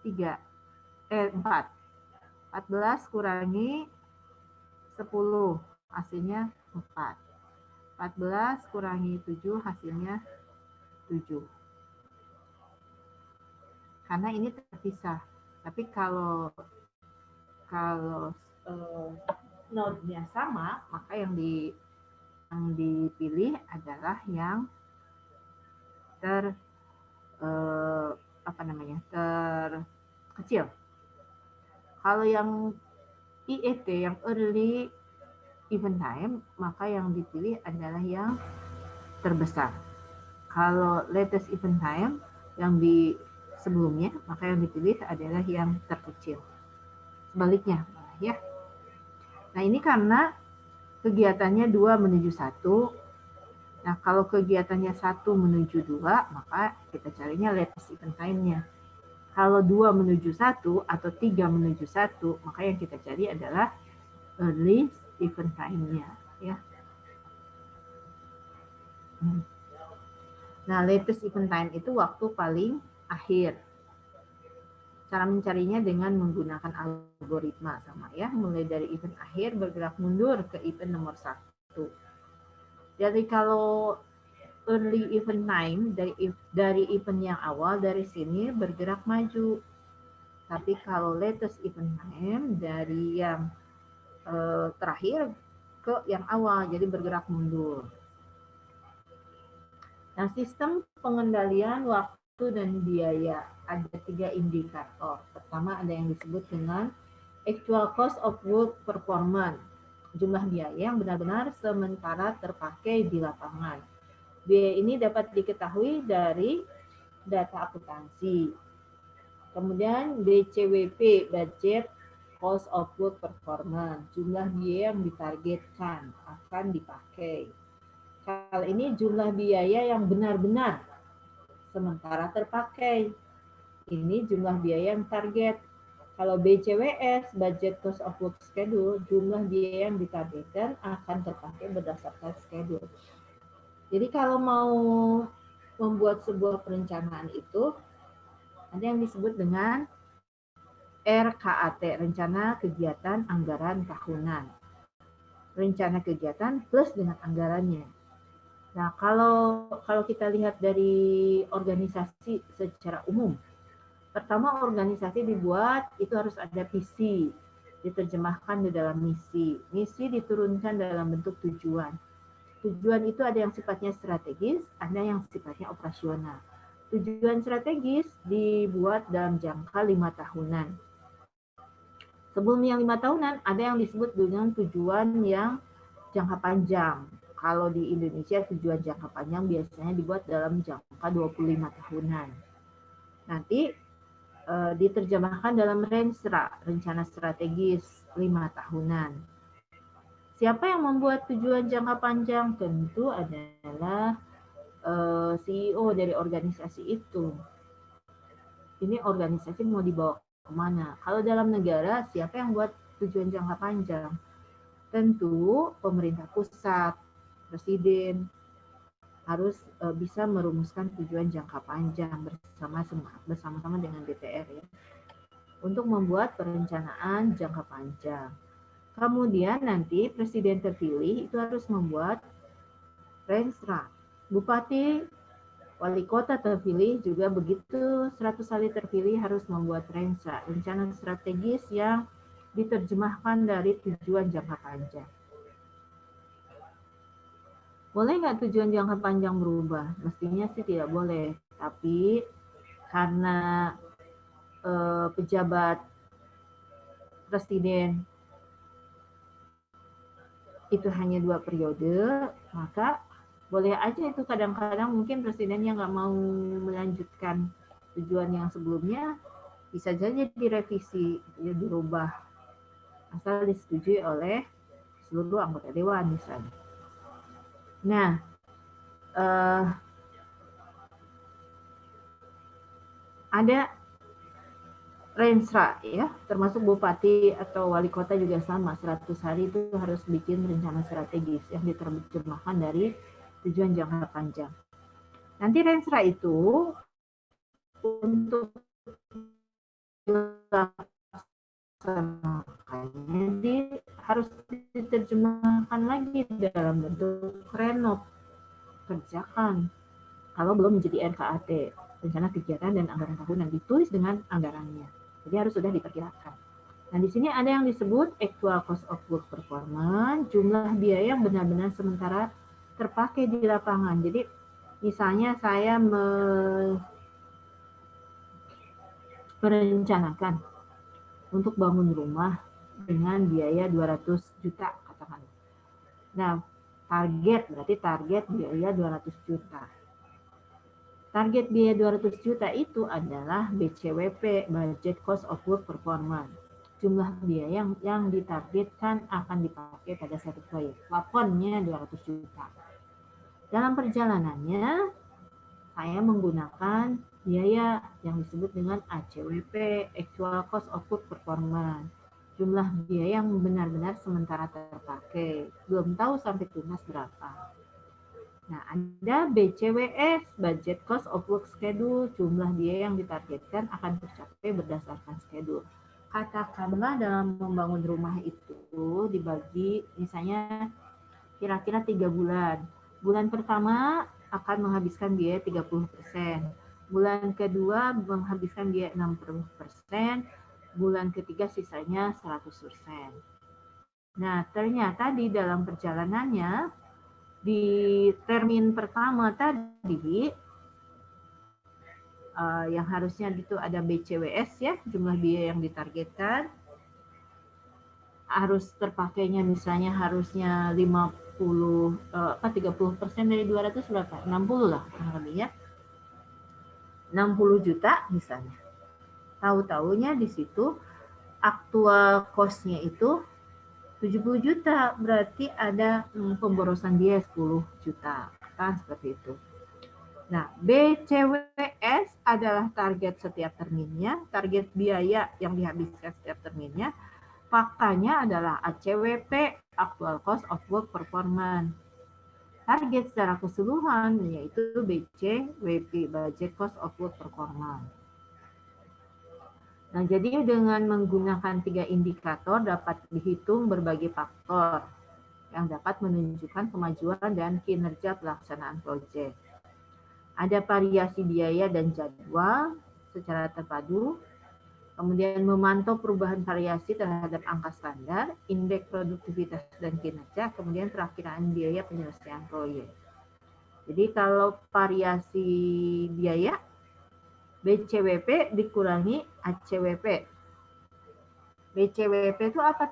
E: 3. Eh, 4. 14 kurangi 10, hasilnya 4. 14 kurangi 7, hasilnya 7. Karena ini terpisah. Tapi kalau kalau eh, node-nya sama, maka yang di dipilih adalah yang ter eh, apa namanya terkecil. Kalau yang IET yang early event time, maka yang dipilih adalah yang terbesar. Kalau latest event time yang di sebelumnya, maka yang dipilih adalah yang terkecil. Sebaliknya, ya. Nah ini karena kegiatannya dua menuju satu. Nah kalau kegiatannya satu menuju dua, maka kita carinya latest event time-nya. Kalau dua menuju satu atau tiga menuju satu, maka yang kita cari adalah early event time-nya. Ya. Hmm. Nah, latest event time itu waktu paling akhir. Cara mencarinya dengan menggunakan algoritma sama ya, mulai dari event akhir bergerak mundur ke event nomor satu. Jadi kalau early event time dari dari event yang awal dari sini bergerak maju. Tapi kalau latest event time dari yang eh, terakhir ke yang awal, jadi bergerak mundur. Nah, sistem pengendalian waktu dan biaya ada tiga indikator. Pertama ada yang disebut dengan actual cost of work performance, jumlah biaya yang benar-benar sementara terpakai di lapangan. Biaya ini dapat diketahui dari data akuntansi. Kemudian BCWP, budget cost of work performance, jumlah biaya yang ditargetkan akan dipakai. Kali ini jumlah biaya yang benar-benar sementara terpakai ini jumlah biaya yang target. Kalau BCWS, budget cost of work schedule, jumlah biaya yang ditargetkan akan terpakai berdasarkan schedule. Jadi kalau mau membuat sebuah perencanaan itu, ada yang disebut dengan RKAT, Rencana Kegiatan Anggaran Tahunan. Rencana kegiatan plus dengan anggarannya. Nah, kalau kalau kita lihat dari organisasi secara umum, Pertama organisasi dibuat itu harus ada visi, diterjemahkan di dalam misi. Misi diturunkan dalam bentuk tujuan. Tujuan itu ada yang sifatnya strategis, ada yang sifatnya operasional. Tujuan strategis dibuat dalam jangka lima tahunan. Sebelum yang lima tahunan, ada yang disebut dengan tujuan yang jangka panjang. Kalau di Indonesia tujuan jangka panjang biasanya dibuat dalam jangka 25 tahunan. Nanti e, diterjemahkan dalam RENSRA, rencana strategis lima tahunan. Siapa yang membuat tujuan jangka panjang? Tentu adalah e, CEO dari organisasi itu. Ini organisasi mau dibawa ke mana? Kalau dalam negara, siapa yang buat tujuan jangka panjang? Tentu pemerintah pusat, presiden, harus uh, bisa merumuskan tujuan jangka panjang bersama bersama-sama dengan DPR ya untuk membuat perencanaan jangka panjang. Kemudian nanti presiden terpilih itu harus membuat renstra. Bupati, wali kota terpilih juga begitu 100 kali terpilih harus membuat renstra, rencana strategis yang diterjemahkan dari tujuan jangka panjang. Boleh nggak tujuan jangka panjang berubah? Mestinya sih tidak boleh. Tapi karena eh, pejabat presiden itu hanya dua periode, maka boleh aja itu kadang-kadang mungkin presidennya nggak mau melanjutkan tujuan yang sebelumnya, bisa saja direvisi, ya dirubah, asal disetujui oleh seluruh anggota dewan misalnya. Nah, uh, ada rensra ya, termasuk bupati atau wali kota juga sama, 100 hari itu harus bikin rencana strategis yang diterjemahkan dari tujuan jangka panjang. Nanti rensra itu untuk jadi harus diterjemahkan lagi dalam bentuk renov. Kerjakan. Kalau belum menjadi RKAT rencana kegiatan dan anggaran tahunan ditulis dengan anggarannya. Jadi harus sudah diperkirakan. Nah di sini ada yang disebut actual cost of work performance jumlah biaya yang benar-benar sementara terpakai di lapangan. Jadi misalnya saya me merencanakan untuk bangun rumah dengan biaya 200 juta katakan. Nah, target berarti target biaya 200 juta. Target biaya 200 juta itu adalah BCWP, Budget Cost of Work Performance. Jumlah biaya yang, yang ditargetkan akan dipakai pada satu proyek. Plafonnya 200 juta. Dalam perjalanannya, saya menggunakan biaya yang disebut dengan ACWP, Actual Cost of Work Performance. Jumlah biaya yang benar-benar sementara terpakai. Belum tahu sampai tunas berapa. Nah, ada BCWS, Budget Cost of Work Schedule, jumlah biaya yang ditargetkan akan tercapai berdasarkan schedule. Katakanlah dalam membangun rumah itu dibagi misalnya kira-kira tiga bulan. Bulan pertama akan menghabiskan biaya 30 persen Bulan kedua menghabiskan biaya 60%, bulan ketiga sisanya 100%. Nah, ternyata di dalam perjalanannya, di termin pertama tadi, uh, yang harusnya itu ada BCWS ya, jumlah biaya yang ditargetkan, harus terpakainya misalnya harusnya 50, uh, apa 30 persen dari 200 berapa? 60 lah, lebih ya 60 juta misalnya. Tahu-taunya di situ aktual cost-nya itu 70 juta, berarti ada hmm, pemborosan biaya 10 juta. Kan seperti itu. Nah, BCWS adalah target setiap terminnya, target biaya yang dihabiskan setiap terminnya. Faktanya adalah ACWP, Actual Cost of Work Performance target secara keseluruhan yaitu BC WP Budget Cost of Work Performance. Nah, jadi dengan menggunakan tiga indikator dapat dihitung berbagai faktor yang dapat menunjukkan kemajuan dan kinerja pelaksanaan proyek. Ada variasi biaya dan jadwal secara terpadu, kemudian memantau perubahan variasi terhadap angka standar, indeks produktivitas dan kinerja, kemudian perakiraan biaya penyelesaian proyek. Jadi kalau variasi biaya, BCWP dikurangi ACWP. BCWP itu apa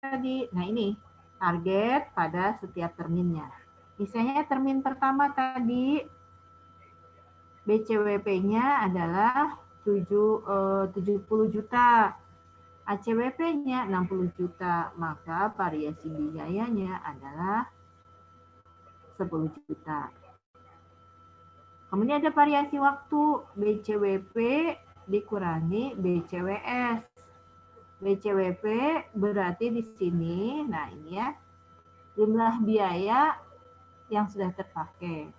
E: tadi? Nah ini, target pada setiap terminnya. Misalnya termin pertama tadi, BCWP-nya adalah 7, eh, 70 juta. ACWP-nya 60 juta, maka variasi biayanya adalah 10 juta. Kemudian ada variasi waktu BCWP dikurangi BCWS. BCWP berarti di sini, nah ini ya, jumlah biaya yang sudah terpakai.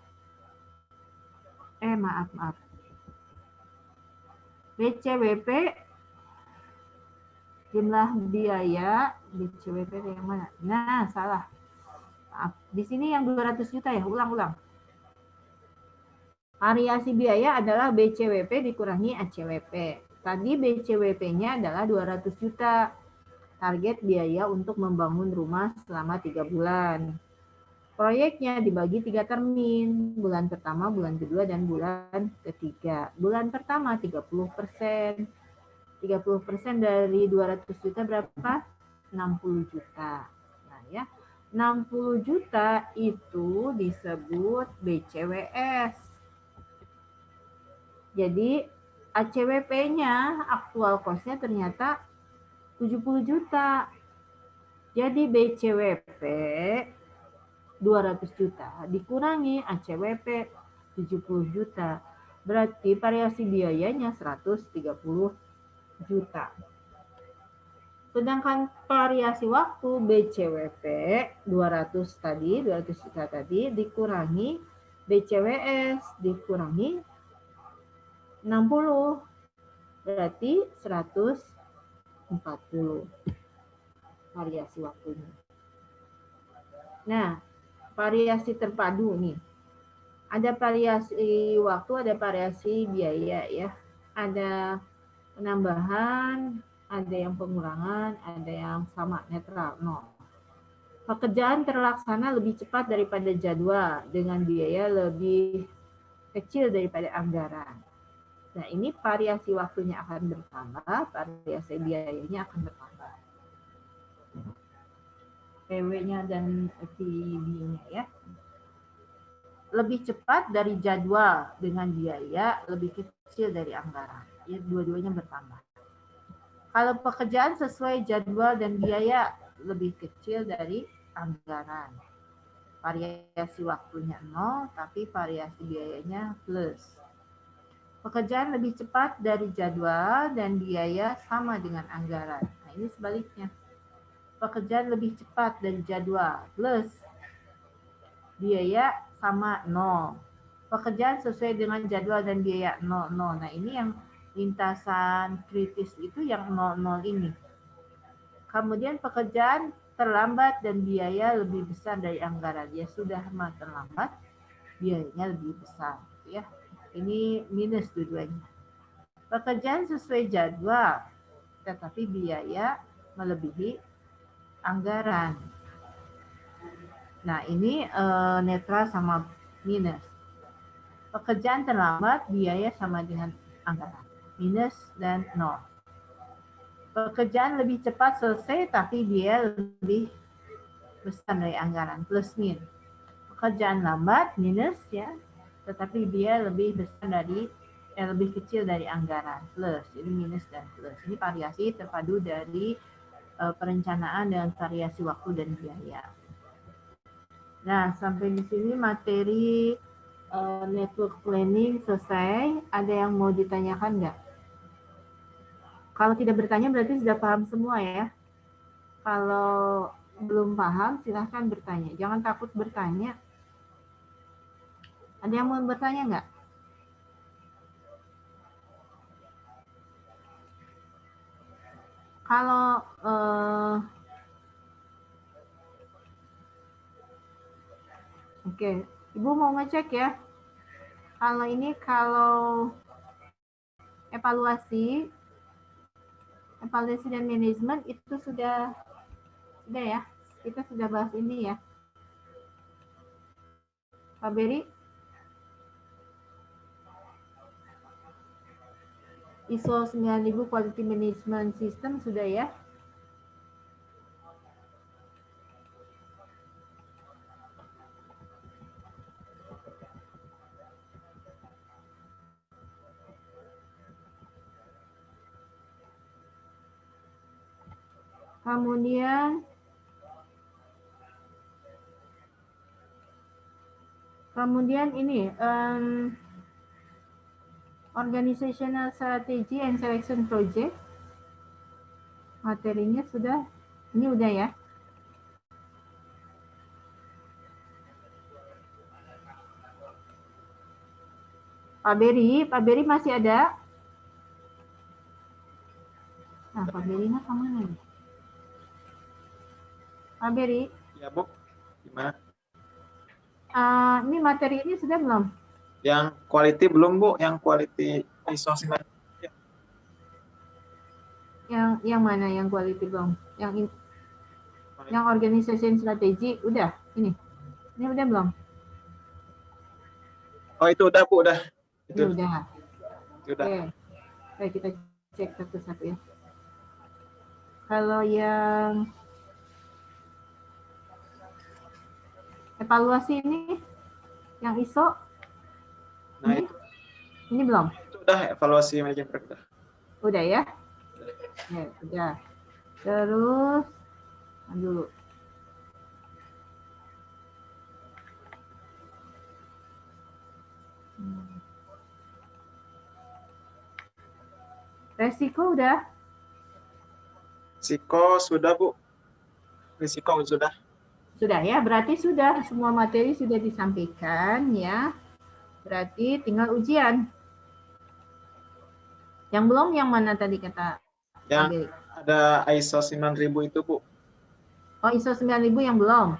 E: Eh maaf, maaf. BCWP jumlah biaya BCWP yang mana? Nah, salah. Di sini yang 200 juta ya, ulang-ulang. Variasi biaya adalah BCWP dikurangi ACWP. Tadi BCWP-nya adalah 200 juta. Target biaya untuk membangun rumah selama tiga bulan. Proyeknya dibagi tiga termin, bulan pertama, bulan kedua, dan bulan ketiga. Bulan pertama 30 persen. 30 persen dari 200 juta berapa? 60 juta. Nah ya, 60 juta itu disebut BCWS. Jadi ACWP-nya aktual cost-nya ternyata 70 juta. Jadi BCWP 200 juta dikurangi ACWP 70 juta. Berarti variasi biayanya 130 juta. Sedangkan variasi waktu BCWP 200 tadi, 200 juta tadi dikurangi BCWS dikurangi 60 berarti 140 variasi waktunya. Nah, variasi terpadu nih. Ada variasi waktu, ada variasi biaya ya. Ada penambahan, ada yang pengurangan, ada yang sama netral nol. Pekerjaan terlaksana lebih cepat daripada jadwal dengan biaya lebih kecil daripada anggaran. Nah, ini variasi waktunya akan bertambah, variasi biayanya akan bertambah. PW-nya dan PB-nya ya. Lebih cepat dari jadwal dengan biaya lebih kecil dari anggaran. Ya, dua-duanya bertambah. Kalau pekerjaan sesuai jadwal dan biaya lebih kecil dari anggaran. Variasi waktunya nol, tapi variasi biayanya plus Pekerjaan lebih cepat dari jadwal dan biaya sama dengan anggaran. Nah, ini sebaliknya. Pekerjaan lebih cepat dari jadwal plus biaya sama nol. Pekerjaan sesuai dengan jadwal dan biaya nol nol. Nah, ini yang lintasan kritis itu yang nol nol ini. Kemudian pekerjaan terlambat dan biaya lebih besar dari anggaran. Ya sudah mah terlambat, biayanya lebih besar. Ya, ini minus dua-duanya. Pekerjaan sesuai jadwal, tetapi biaya melebihi anggaran. Nah, ini uh, netral sama minus. Pekerjaan terlambat, biaya sama dengan anggaran. Minus dan nol. Pekerjaan lebih cepat selesai, tapi biaya lebih besar dari anggaran. Plus min. Pekerjaan lambat, minus ya tetapi dia lebih besar dari eh, lebih kecil dari anggaran plus jadi minus dan plus ini variasi terpadu dari perencanaan dan variasi waktu dan biaya. Nah sampai di sini materi uh, network planning selesai. Ada yang mau ditanyakan nggak? Kalau tidak bertanya berarti sudah paham semua ya. Kalau belum paham silahkan bertanya. Jangan takut bertanya. Ada yang mau bertanya nggak? Kalau uh, Oke, okay. Ibu mau ngecek ya. Kalau ini kalau evaluasi, evaluasi dan manajemen itu sudah sudah ya. Kita sudah bahas ini ya. Pak Beri? ISO 9000 Quality Management System sudah ya? Kemudian kemudian ini em, organizational strategy and selection project materinya sudah ini udah ya Pak Beri, Pak Beri masih ada? Nah, Pak Beri nah ke mana nih? Pak Beri,
A: Ya, Bu. Gimana?
E: eh, ini materi ini sudah belum?
A: Yang quality belum, Bu? Yang quality ISO 9000.
E: Yang yang mana yang quality belum? Yang in- yang organization strategi udah ini. Ini udah belum?
A: Oh, itu udah, Bu, udah.
E: Ini
A: Itu,
E: udah.
A: itu udah.
E: Oke. Baik, kita cek satu-satu ya. Kalau yang evaluasi ini yang ISO
A: Nah,
E: ini,
A: itu,
E: ini belum?
A: itu udah evaluasi manajemen produk. udah.
E: Udah ya? Ya, udah. Terus dulu. Hmm. Resiko udah?
A: Risiko sudah, Bu. Risiko sudah.
E: Sudah ya, berarti sudah semua materi sudah disampaikan ya. Berarti tinggal ujian. Yang belum yang mana tadi kata
A: Yang ada ISO 9000 itu, Bu.
E: Oh, ISO 9000 yang belum.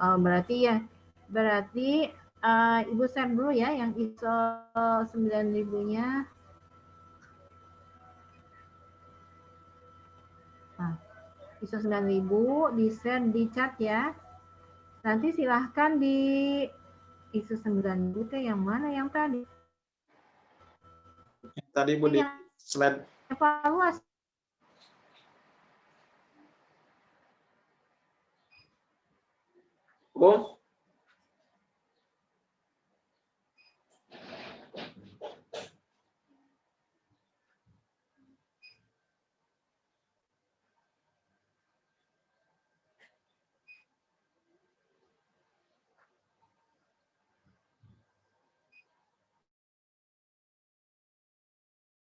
E: Oh, berarti ya, berarti eh, Ibu share dulu ya yang ISO 9000-nya. Nah, ISO 9000 di share di chat ya. Nanti silahkan di ISO 9000 teh yang mana yang tadi?
A: Yang Tadi, Bu, di
E: Yang
A: slide
E: evaluasi.
A: Bu.